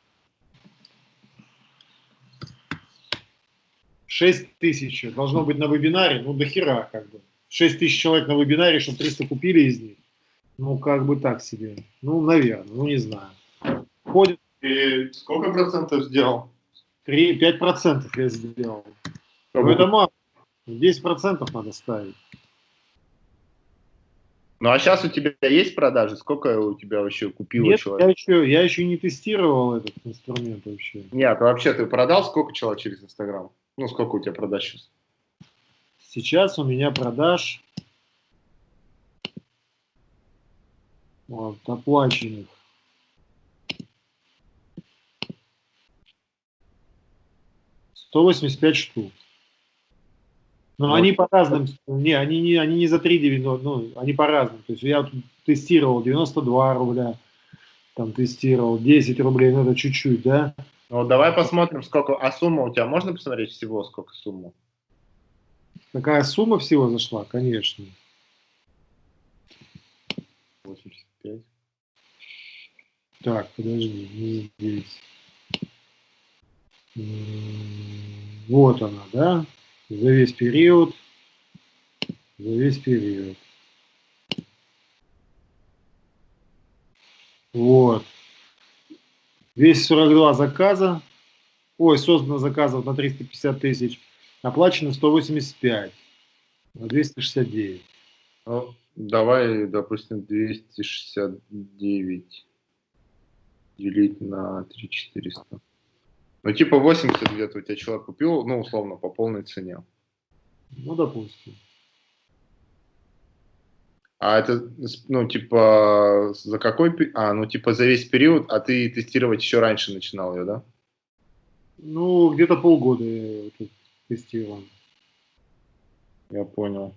6 тысяч должно быть на вебинаре, ну, до хера, как бы. 6 тысяч человек на вебинаре, чтобы 300 купили из них. Ну, как бы так себе. Ну, наверное, ну, не знаю. Ходит. И сколько процентов сделал? 3, 5 процентов я сделал. Ну, это мало. 10 процентов надо ставить. Ну, а сейчас у тебя есть продажи? Сколько у тебя вообще купило Нет, человек? Я еще, я еще не тестировал этот инструмент вообще. Нет, вообще ты продал сколько человек через Инстаграм? Ну, сколько у тебя продаж сейчас? Сейчас у меня продаж вот, оплаченных. Сто восемьдесят пять штук. Но вот. они по разным, не, они не, они не за 3,90, ну, они по разным. То есть я тестировал 92 рубля, там тестировал 10 рублей, ну это чуть-чуть, да? Ну, давай посмотрим, сколько, а сумма у тебя, можно посмотреть всего, сколько сумма? Какая сумма всего зашла? Конечно. 85. Так, подожди, не здесь. Вот она, да? За весь период. За весь период. Вот. 242 заказа. Ой, создано заказов на 350 тысяч. Оплачено 185 на 269. Ну, давай, допустим, 269 делить на 3400. Ну, типа 80 где-то у тебя человек купил, ну, условно, по полной цене. Ну, допустим. А это, ну, типа, за какой... А, ну, типа, за весь период, а ты тестировать еще раньше начинал ее, да? Ну, где-то полгода я тестировал. Я понял.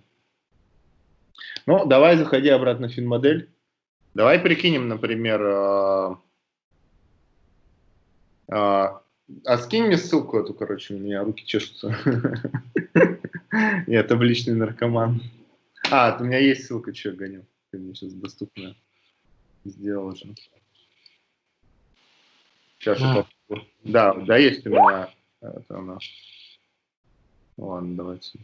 Ну, давай заходи обратно в финмодель. Давай прикинем, например, а, а, а скинь мне ссылку эту, короче, у меня руки чешутся. Я табличный наркоман. А, у меня есть ссылка, что я гоню. Ты мне сейчас доступная сделал уже. Сейчас а. я попробую. Да, да, есть у меня это она. Ладно, давайте.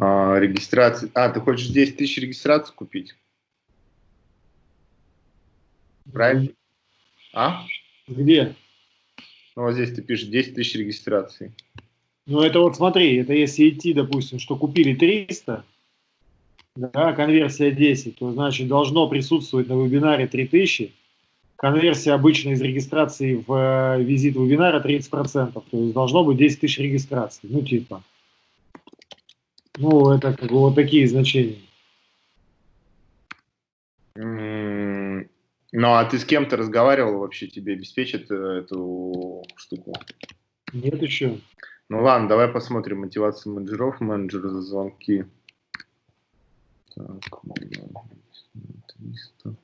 А, регистрация. А, ты хочешь 10 тысяч регистраций купить? Правильно? А? Где? Ну, вот здесь ты пишешь 10 тысяч регистраций. Ну, это вот смотри, это если идти, допустим, что купили 300, да, конверсия 10, то значит должно присутствовать на вебинаре 3000, конверсия обычно из регистрации в э, визит вебинара 30%, то есть должно быть 10 тысяч регистраций, ну типа. Ну, это как бы вот такие значения. Ну, а ты с кем-то разговаривал вообще, тебе обеспечат э, эту штуку? Нет еще. Ну ладно, давай посмотрим мотивацию менеджеров, менеджеры за звонки. Так, 300.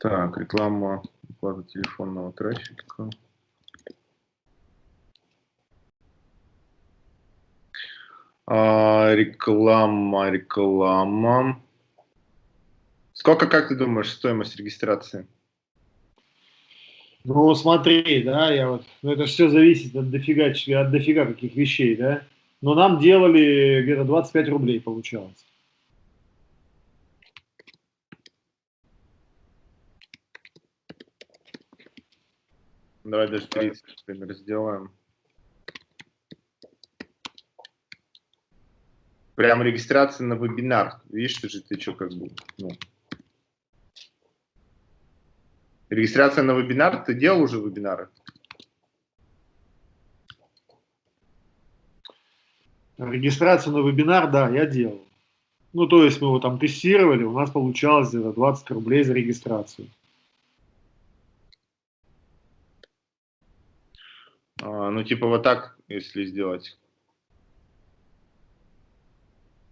Так, реклама, оплата телефонного трафика. А, реклама, реклама. Сколько, как ты думаешь, стоимость регистрации? Ну, смотри, да, я вот, ну, это все зависит от дофига, от дофига каких вещей, да. Но нам делали где-то 25 рублей, получалось. Давай даже 30, например, сделаем. Прям регистрация на вебинар. Видишь, же ты что как бы, ну. Регистрация на вебинар, ты делал уже вебинары? Регистрацию на вебинар, да, я делал. Ну, то есть мы его там тестировали, у нас получалось где-то 20 рублей за регистрацию. Ну, типа вот так, если сделать.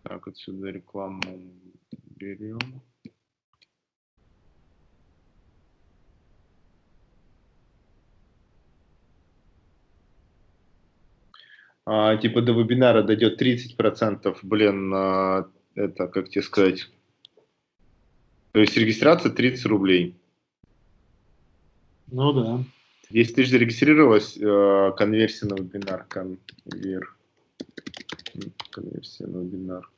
Так, отсюда рекламу берем. А, типа до вебинара дойдет 30%, блин, а, это, как тебе сказать, то есть регистрация 30 рублей. Ну да. 10 тысяч зарегистрировалось, э, конверсия на вебинар, конвер, конверсия на вебинар.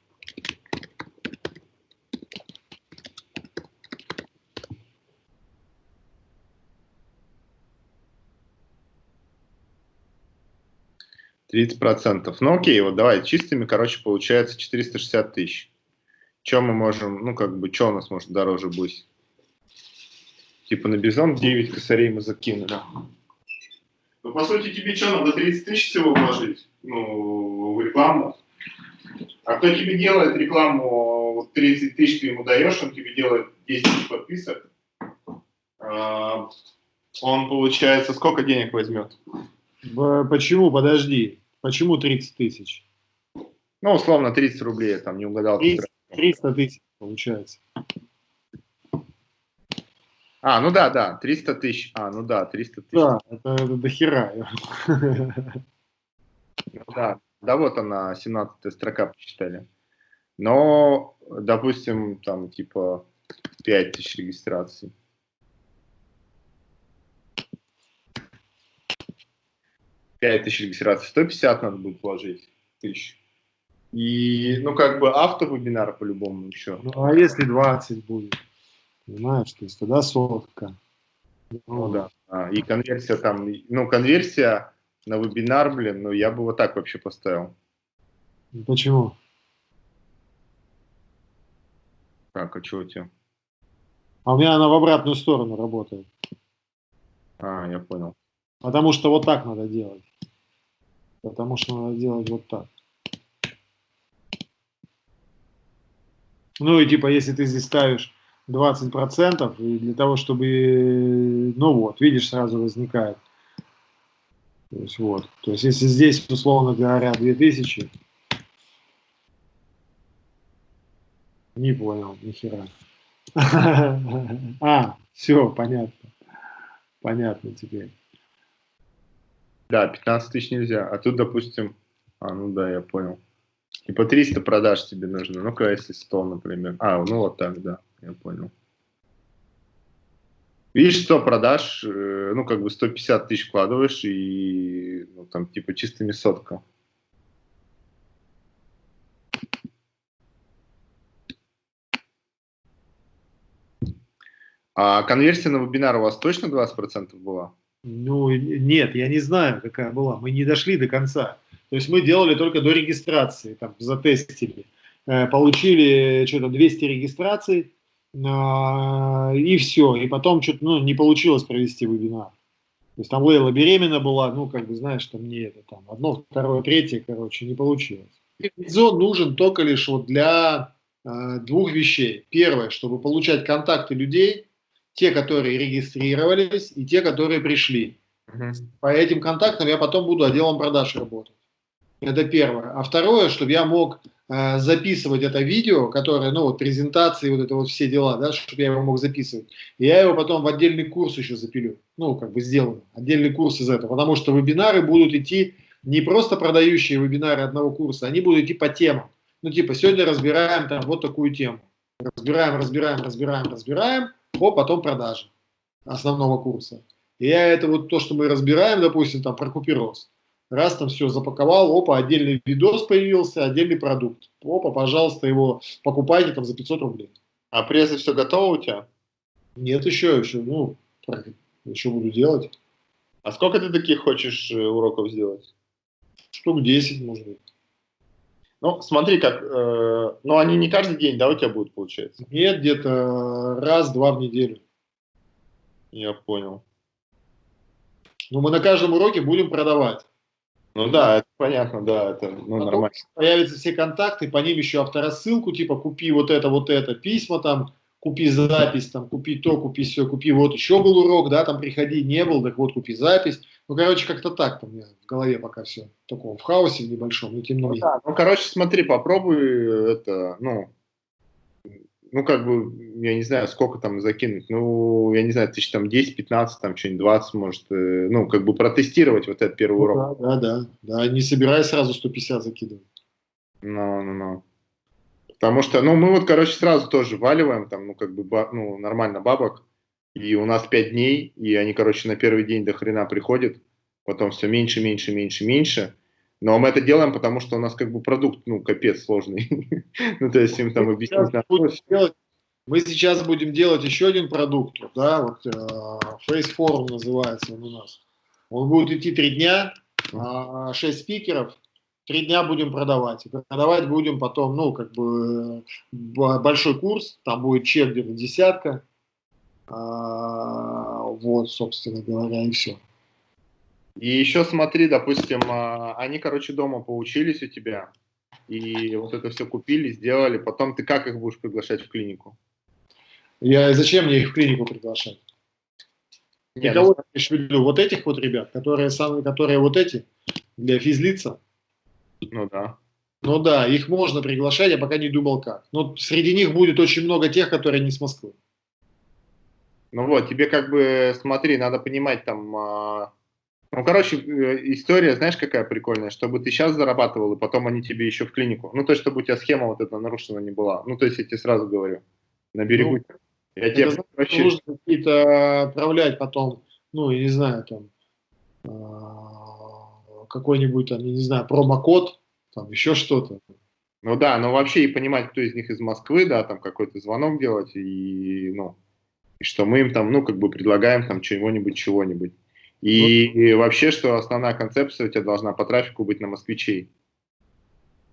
Тридцать процентов. Ну окей, вот давай чистыми, короче, получается 460 тысяч. Чем мы можем, ну как бы, что у нас может дороже быть? Типа на Бизон 9 косарей мы закинули. Ну, по сути, тебе что, надо 30 тысяч всего вложить? Ну, в рекламу. А кто тебе делает рекламу, 30 тысяч ты ему даешь, он тебе делает 10 тысяч подписок. А, он, получается, сколько денег возьмет? Почему? Подожди. Почему 30 тысяч? Ну, условно, 30 рублей, там, не угадал. 300, 300 тысяч, получается. А, ну да, да, 300 тысяч. А, ну да, 300 тысяч. Да, это, это дохера. Ну <laughs> да, да вот она, 17 строка почитали. Но, допустим, там типа 5 тысяч регистраций. Пять тысяч регистраций, 150 надо будет вложить тысяч. И, ну, как бы автовебинар по-любому еще. Ну, а если 20 будет? Понимаешь, то есть тогда сотка. Ну да. А, и конверсия там, ну конверсия на вебинар, блин, ну я бы вот так вообще поставил. Почему? Так, а что у тебя? А у меня она в обратную сторону работает. А, я понял. Потому что вот так надо делать. Потому что надо делать вот так. Ну и типа, если ты здесь ставишь 20%, и для того, чтобы, ну вот, видишь, сразу возникает. То есть вот, то есть если здесь, условно говоря, 2000, не понял, нихера. <laughs> А, все, понятно. Понятно теперь. Да, 15 тысяч нельзя. А тут, допустим, а, ну да, я понял. Типа 300 продаж тебе нужно. Ну-ка, если 100, например. А, ну вот так, да я понял. Видишь, 100 продаж, э, ну, как бы 150 тысяч вкладываешь, и, ну, там, типа, чистыми сотка. А конверсия на вебинар у вас точно 20% была? Ну, нет, я не знаю, какая была. Мы не дошли до конца. То есть мы делали только до регистрации, там, затестили. Э, получили что-то 200 регистраций, и все. И потом что-то ну, не получилось провести вебинар. То есть там Лейла беременна была, ну, как бы, знаешь, там не это, там, одно, второе, третье, короче, не получилось. Зон нужен только лишь вот для э, двух вещей. Первое, чтобы получать контакты людей, те, которые регистрировались, и те, которые пришли. Угу. По этим контактам я потом буду отделом продаж работать. Это первое. А второе, чтобы я мог записывать это видео, которое, ну, вот презентации, вот это вот все дела, да, чтобы я его мог записывать. И я его потом в отдельный курс еще запилю, ну, как бы сделаю, отдельный курс из этого, потому что вебинары будут идти не просто продающие вебинары одного курса, они будут идти по темам. Ну, типа, сегодня разбираем там вот такую тему. Разбираем, разбираем, разбираем, разбираем, о, потом продажи основного курса. И я это вот то, что мы разбираем, допустим, там про купероз. Раз там все запаковал, опа, отдельный видос появился, отдельный продукт. Опа, пожалуйста, его покупайте там за 500 рублей. А презы все готово у тебя? Нет еще, еще, ну, еще буду делать. А сколько ты таких хочешь э, уроков сделать? Штук 10, может быть. Ну, смотри, как, э, ну, они не каждый день, да, у тебя будут, получается? Нет, где-то раз-два в неделю. Я понял. Ну, мы на каждом уроке будем продавать. Ну да, это понятно, да, это ну, Потом нормально. Появятся все контакты, по ним еще авторассылку, типа купи вот это, вот это, письма там, купи запись, там, купи то, купи все, купи вот еще был урок, да, там приходи, не был, так вот купи запись. Ну, короче, как-то так там у меня в голове пока все такого в хаосе небольшом, но тем не менее. Ну, да, ну, короче, смотри, попробуй это, ну, ну, как бы, я не знаю, сколько там закинуть, ну, я не знаю, тысяч там 10, 15, там что-нибудь 20, может, э, ну, как бы протестировать вот этот первый ну, урок. Да, да, да, да, не собирай сразу 150 закидывать. Ну, ну, ну. Потому что, ну, мы вот, короче, сразу тоже валиваем, там, ну, как бы, ну, нормально бабок, и у нас 5 дней, и они, короче, на первый день до хрена приходят, потом все меньше, меньше, меньше, меньше, но мы это делаем, потому что у нас как бы продукт, ну, капец сложный. <laughs> ну, то есть им там объяснить. Мы сейчас будем делать еще один продукт, да, вот э, Face Forum называется он у нас. Он будет идти три дня, э, 6 спикеров, три дня будем продавать. И продавать будем потом, ну, как бы, большой курс, там будет чек где-то десятка, э, вот, собственно говоря, и все. И еще смотри, допустим, а, они, короче, дома поучились у тебя, и вот это все купили, сделали, потом ты как их будешь приглашать в клинику? Я зачем мне их в клинику приглашать? Нет, Никого ну... имеешь в виду? Вот этих вот ребят, которые самые, которые вот эти, для физлица? Ну да. Ну да, их можно приглашать, я пока не думал как. Но среди них будет очень много тех, которые не с Москвы. Ну вот, тебе как бы, смотри, надо понимать там, а, ну, короче, э, история, знаешь, какая прикольная, чтобы ты сейчас зарабатывал, и потом они тебе еще в клинику. Ну, то есть, чтобы у тебя схема вот эта нарушена не была. Ну, то есть, я тебе сразу говорю, на берегу. Ну, я тебе вообще... Нужно какие-то отправлять потом, ну, я не знаю, там, а, какой-нибудь, там, я не знаю, промокод, там, еще что-то. Ну да, но вообще и понимать, кто из них из Москвы, да, там какой-то звонок делать, и, ну, и что мы им там, ну, как бы предлагаем там чего-нибудь, чего-нибудь. И, и вообще, что основная концепция у тебя должна по трафику быть на москвичей.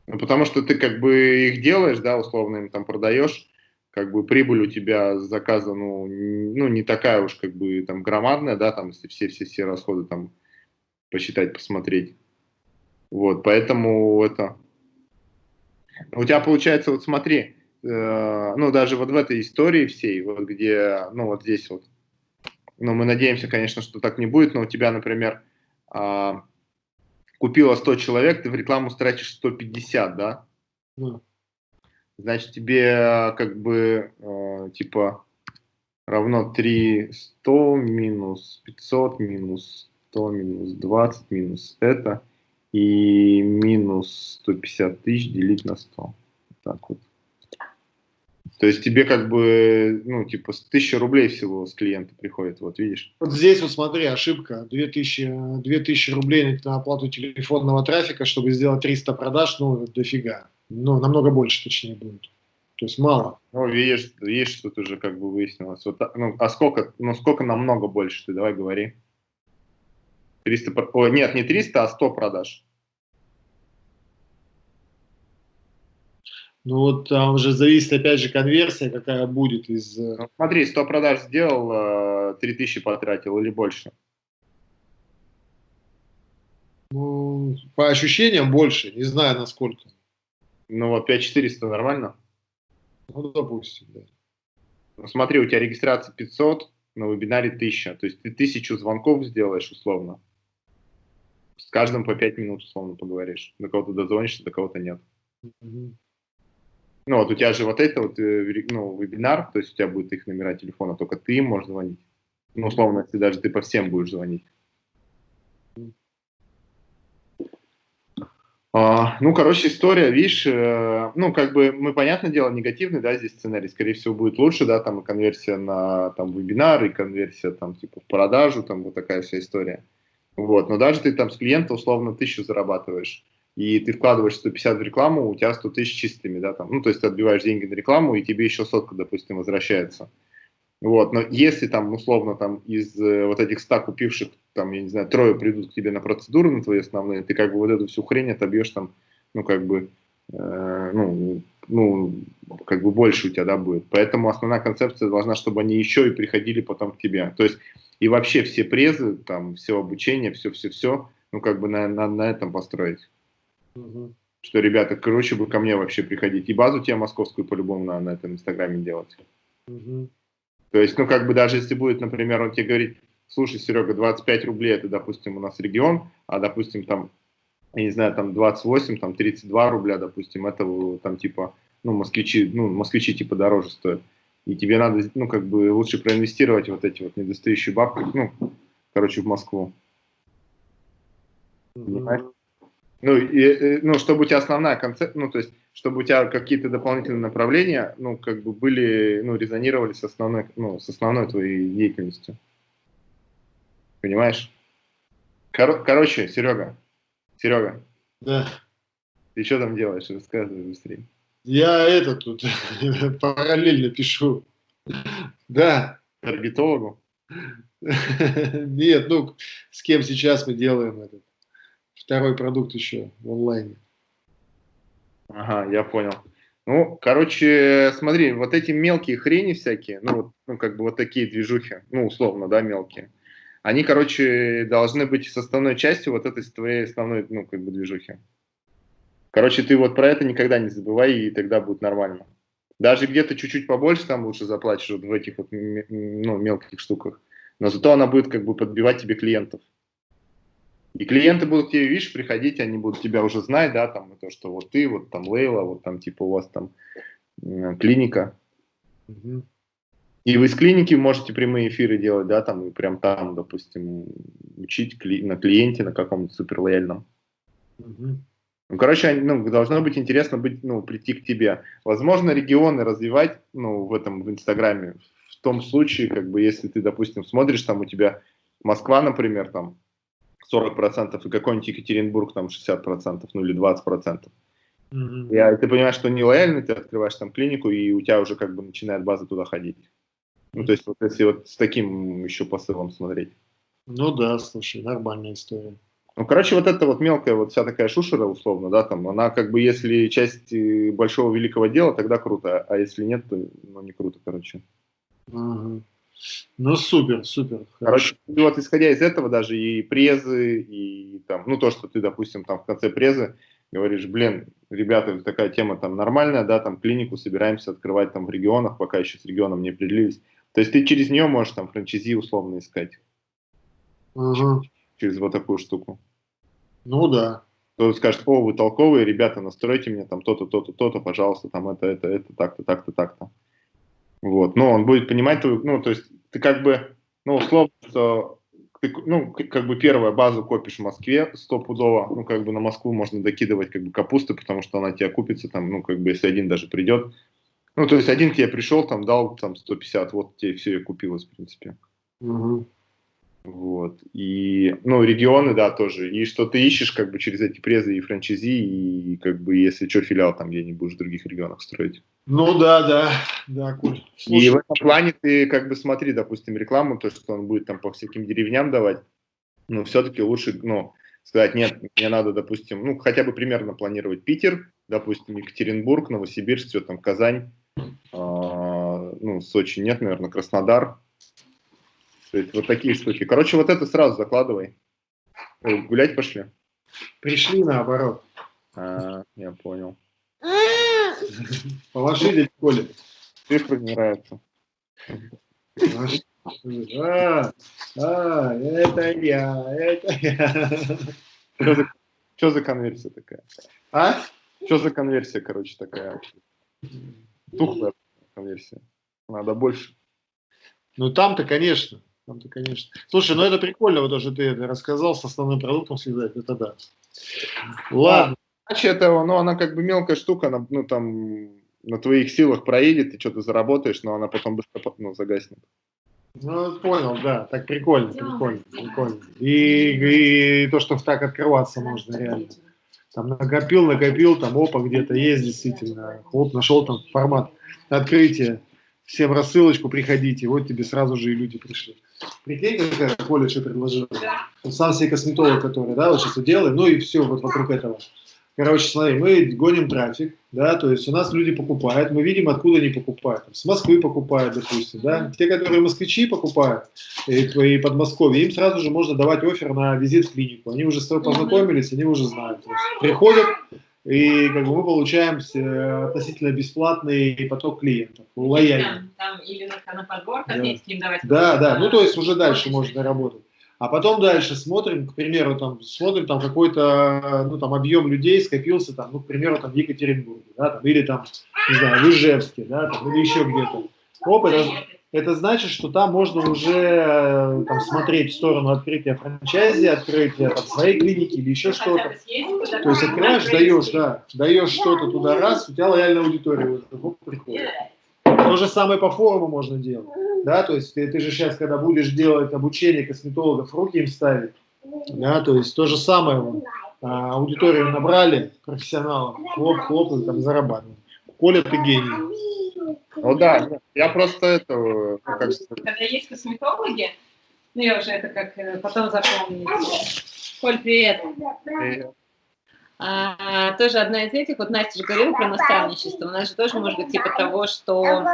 Ну, потому что ты как бы их делаешь, да, условно им там продаешь, как бы прибыль у тебя с заказа, ну, ну, не такая уж как бы там громадная, да, там, если все-все-все расходы там посчитать, посмотреть. Вот, поэтому это... У тебя получается, вот смотри, э, ну, даже вот в этой истории всей, вот где, ну, вот здесь вот, но мы надеемся, конечно, что так не будет, но у тебя, например, а, купило 100 человек, ты в рекламу тратишь 150, да? Да. Значит, тебе как бы, э, типа, равно 300 минус 500 минус 100 минус 20 минус это и минус 150 тысяч делить на 100. Так вот. То есть тебе как бы, ну, типа, с 1000 рублей всего с клиента приходит, вот видишь. Вот здесь вот смотри, ошибка. 2000, 2000 рублей на оплату телефонного трафика, чтобы сделать 300 продаж, ну, дофига. Ну, намного больше, точнее, будет. То есть мало. Ну, видишь, видишь, тут уже как бы выяснилось. Вот, ну, а сколько, ну, сколько намного больше, ты давай говори. 300, о, нет, не 300, а 100 продаж. Ну вот там уже зависит опять же конверсия, какая будет из... Э, ну, смотри, 100 продаж сделал, 3000 э, потратил или больше? Ну, по ощущениям больше, не знаю насколько. Ну вот 5400 нормально? Ну, допустим, да. Ну, смотри, у тебя регистрация 500, на вебинаре 1000. То есть ты тысячу звонков сделаешь условно. С каждым по 5 минут условно поговоришь. До кого-то дозвонишься, до кого-то нет. Угу. Ну, вот у тебя же вот это вот, э, ну, вебинар, то есть у тебя будет их номера телефона, только ты им можешь звонить. Ну, условно, если даже ты по всем будешь звонить. А, ну, короче, история, видишь, э, ну, как бы мы, понятное дело, негативный, да, здесь сценарий, скорее всего, будет лучше, да, там и конверсия на, там, вебинар, и конверсия, там, типа, в продажу, там, вот такая вся история. Вот, но даже ты там с клиента, условно, тысячу зарабатываешь, и ты вкладываешь 150 в рекламу, у тебя 100 тысяч чистыми, да, там, ну, то есть ты отбиваешь деньги на рекламу, и тебе еще сотка, допустим, возвращается. Вот, но если там, условно, там из э, вот этих 100 купивших, там, я не знаю, трое придут к тебе на процедуру на твои основные, ты как бы вот эту всю хрень отобьешь там, ну, как бы, э, ну, ну, как бы больше у тебя, да, будет. Поэтому основная концепция должна, чтобы они еще и приходили потом к тебе. То есть и вообще все презы, там, все обучение, все-все-все, ну, как бы на, на, на этом построить. Угу. Что, ребята, короче, бы ко мне вообще приходить. И базу тебе московскую по-любому на, на этом инстаграме делать. Угу. То есть, ну, как бы даже если будет, например, он тебе говорит, слушай, Серега, 25 рублей, это, допустим, у нас регион, а, допустим, там, я не знаю, там 28, там 32 рубля, допустим, это там типа, ну, москвичи, ну, москвичи типа дороже стоят. И тебе надо, ну, как бы лучше проинвестировать вот эти вот недостающие бабки, ну, короче, в Москву. Понимаешь? Ну, и, ну, чтобы у тебя основная концепция, ну, то есть, чтобы у тебя какие-то дополнительные направления, ну, как бы были, ну, резонировали с основной, ну, с основной твоей деятельностью. Понимаешь? Кор короче, Серега, Серега. Да. Ты что там делаешь? Рассказывай быстрее. Я это тут <laughs> параллельно пишу. Да. Таргетологу? <laughs> Нет, ну, с кем сейчас мы делаем этот второй продукт еще в онлайне. Ага, я понял. Ну, короче, смотри, вот эти мелкие хрени всякие, ну, вот, ну, как бы вот такие движухи, ну, условно, да, мелкие, они, короче, должны быть составной частью вот этой твоей основной, ну, как бы движухи. Короче, ты вот про это никогда не забывай, и тогда будет нормально. Даже где-то чуть-чуть побольше там лучше заплатишь вот в этих вот ну, мелких штуках, но зато она будет как бы подбивать тебе клиентов. И клиенты будут тебе, видишь, приходить, они будут тебя уже знать, да, там, то, что вот ты, вот там Лейла, вот там, типа, у вас там клиника. Угу. И вы из клиники можете прямые эфиры делать, да, там, и прям там, допустим, учить кли на клиенте, на каком-то супер лояльном. Угу. Ну, короче, ну, должно быть интересно быть, ну, прийти к тебе. Возможно, регионы развивать, ну, в этом, в Инстаграме, в том случае, как бы, если ты, допустим, смотришь, там у тебя Москва, например, там, 40% и какой-нибудь Екатеринбург там 60%, ну или 20%. Mm-hmm. И ты понимаешь, что не лояльно, ты открываешь там клинику, и у тебя уже как бы начинает база туда ходить. Ну, то есть, вот если вот с таким еще посылом смотреть. Ну да, слушай, нормальная история. Ну, короче, вот эта вот мелкая вот вся такая шушера, условно, да, там, она как бы, если часть э, большого великого дела, тогда круто, а если нет, то ну, не круто, короче. Угу. Ну, супер, супер. Короче, вот исходя из этого даже и презы, и там, ну, то, что ты, допустим, там в конце презы говоришь, блин, ребята, такая тема там нормальная, да, там клинику собираемся открывать там в регионах, пока еще с регионом не определились. То есть ты через нее можешь там франчайзи условно искать. Угу. Через вот такую штуку. Ну да. Кто скажет, о, вы толковые, ребята, настройте мне там то-то, то-то, то-то, пожалуйста, там это, это, это, так-то, так-то, так-то. Вот, но он будет понимать ну, то есть ты как бы, ну, условно, что ты, ну, как бы первая базу копишь в Москве стопудово, ну, как бы на Москву можно докидывать как бы капусты, потому что она тебе купится там, ну, как бы если один даже придет. Ну, то есть один к тебе пришел, там, дал там 150, вот тебе все и купилось, в принципе. Угу. Вот. И, ну, регионы, да, тоже. И что ты ищешь, как бы, через эти презы и франчайзи, и, как бы, если что, филиал там где-нибудь будешь в других регионах строить. Ну, да, да, да, Коль. Слушай, и в этом плане ты, как бы, смотри, допустим, рекламу, то, что он будет там по всяким деревням давать, но все-таки лучше, ну, сказать, нет, мне надо, допустим, ну, хотя бы примерно планировать Питер, допустим, Екатеринбург, Новосибирск, все там, Казань, э, ну, Сочи нет, наверное, Краснодар, то есть вот такие штуки. Короче, вот это сразу закладывай. Ой, гулять пошли? Пришли наоборот. А, я понял. Положили в школе. Цифры не нравятся. А, а, это я, это я. Что за, что за конверсия такая? А? Что за конверсия, короче, такая? Тухлая конверсия. Надо больше. Ну там-то, конечно. Там-то, конечно. Слушай, ну это прикольно, вот тоже ты это рассказал, с основным продуктом связать, это да. Ладно. Иначе это, ну, она как бы мелкая штука, она, ну, там, на твоих силах проедет, ты что-то заработаешь, но она потом быстро ну, загаснет. Ну, понял, да, так прикольно, прикольно, прикольно. И, и то, что так открываться можно реально. Там накопил, накопил, там опа, где-то есть действительно. Оп, нашел там формат открытия. Всем рассылочку, приходите. Вот тебе сразу же и люди пришли. Прикинь, какая Коля что предложил. Он сам себе косметолог, который, да, вот сейчас делаем, ну и все вот вокруг этого. Короче, смотри, мы гоним трафик, да, то есть у нас люди покупают, мы видим, откуда они покупают. С Москвы покупают, допустим, да. Те, которые москвичи покупают, и, и Подмосковье, им сразу же можно давать офер на визит в клинику. Они уже с тобой познакомились, они уже знают. То есть приходят, и как бы мы получаем э, относительно бесплатный поток клиентов, лояльный. Там, там или на, на подбор да. им давать. Да, да, ну то есть уже дальше можно работать. А потом дальше смотрим, к примеру, там, смотрим, там какой-то, ну, там, объем людей скопился, там, ну, к примеру, там, в Екатеринбурге, да, там, или там, не знаю, в Ижевске, да, там, или еще где-то. Оп, это, значит, что там можно уже там, смотреть в сторону открытия франчайзи, открытия там, своей клиники или еще что-то. То есть открываешь, даешь, да, даешь что-то туда раз, у тебя лояльная аудитория уже приходит. То же самое по форуму можно делать. Да, то есть ты, ты же сейчас, когда будешь делать обучение косметологов, руки им ставить, да, то есть то же самое, вот, а, аудиторию набрали, профессионалов, хлоп-хлоп, и там зарабатывают. Коля, ты гений. Ну да, я просто это... Ну, как... Когда есть косметологи, ну я уже это как э, потом запомню. Коль, привет. Привет. А, тоже одна из этих, вот Настя же говорила про наставничество, у нас же тоже может быть типа того, что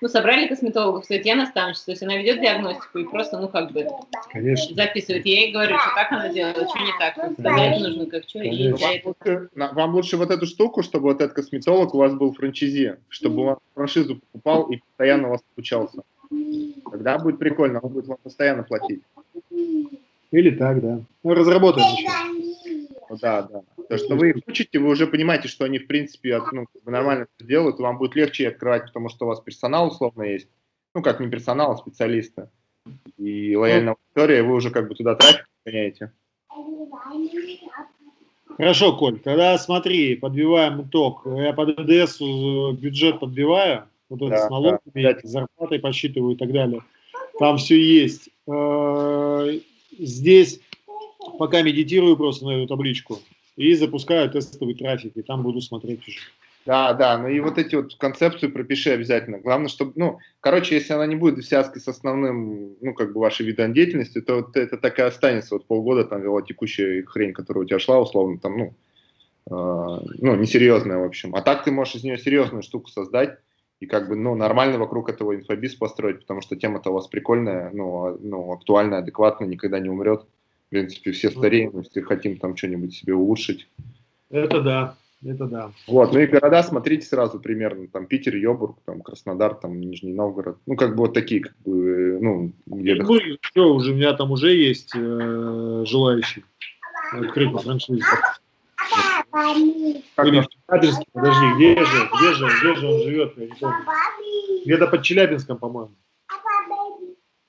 ну, собрали косметологов, стоит я наставничество, то есть она ведет диагностику и просто, ну, как бы Конечно. записывает. Я ей говорю, что так она делает, что не так, тогда это нужно как что. И вам, лучше, вам лучше вот эту штуку, чтобы вот этот косметолог у вас был франчизи, чтобы он франшизу покупал и постоянно у вас обучался. Тогда будет прикольно, он будет вам постоянно платить. Или так, да. Ну, разработаем еще. Да, да. То, что вы их учите, вы уже понимаете, что они, в принципе, ну, нормально это делают, вам будет легче открывать, потому что у вас персонал условно есть. Ну, как не персонал, а специалисты. И лояльная аудитория, вы уже как бы туда трафик гоняете. Хорошо, Коль, тогда смотри, подбиваем итог. Я под ДДС бюджет подбиваю, вот это да, с налогами, да. зарплатой подсчитываю и так далее. Там все есть. Э, здесь пока медитирую просто на эту табличку и запускаю тестовый трафик, и там буду смотреть уже. Да, да, ну и вот эти вот концепцию пропиши обязательно. Главное, чтобы, ну, короче, если она не будет в связке с основным, ну, как бы вашей видом деятельности, то вот это так и останется. Вот полгода там вела текущая хрень, которая у тебя шла, условно, там, ну, э, ну, несерьезная, в общем. А так ты можешь из нее серьезную штуку создать и как бы, ну, нормально вокруг этого инфобиз построить, потому что тема-то у вас прикольная, ну, а, ну, актуальная, адекватная, никогда не умрет. В принципе, все стареем, если хотим там что-нибудь себе улучшить. Это да, это да. Вот, ну и города смотрите сразу примерно, там Питер, Йобург, там Краснодар, там Нижний Новгород, ну как бы вот такие, как бы, ну, где ну, все, уже, у меня там уже есть э, желающие открыть франшизу. Или в Челябинске, подожди, где же, где же, где же он живет, я не помню. Где-то под Челябинском, по-моему.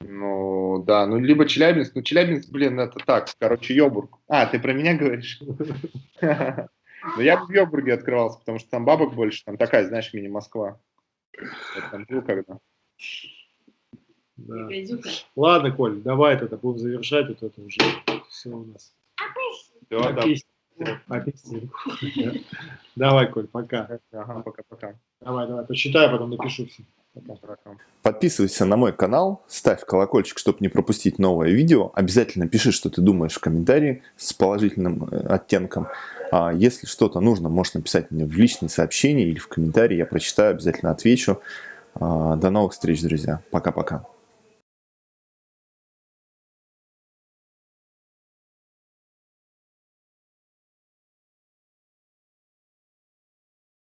Ну, да, ну, либо Челябинск. Ну, Челябинск, блин, это так, короче, Йобург. А, ты про меня говоришь? <laughs> Ну, я бы в Йобурге открывался, потому что там бабок больше, там такая, знаешь, мини-Москва. Я там жил когда. Да. Ладно, Коль, давай тогда будем завершать, вот это уже все у нас. Все, да. Давай, Коль, пока. Ага, пока-пока. Давай, давай, посчитаю, потом напишу все. Подписывайся на мой канал, ставь колокольчик, чтобы не пропустить новое видео. Обязательно пиши, что ты думаешь в комментарии с положительным э, оттенком. А если что-то нужно, можешь написать мне в личные сообщения или в комментарии. Я прочитаю, обязательно отвечу. А, до новых встреч, друзья. Пока-пока.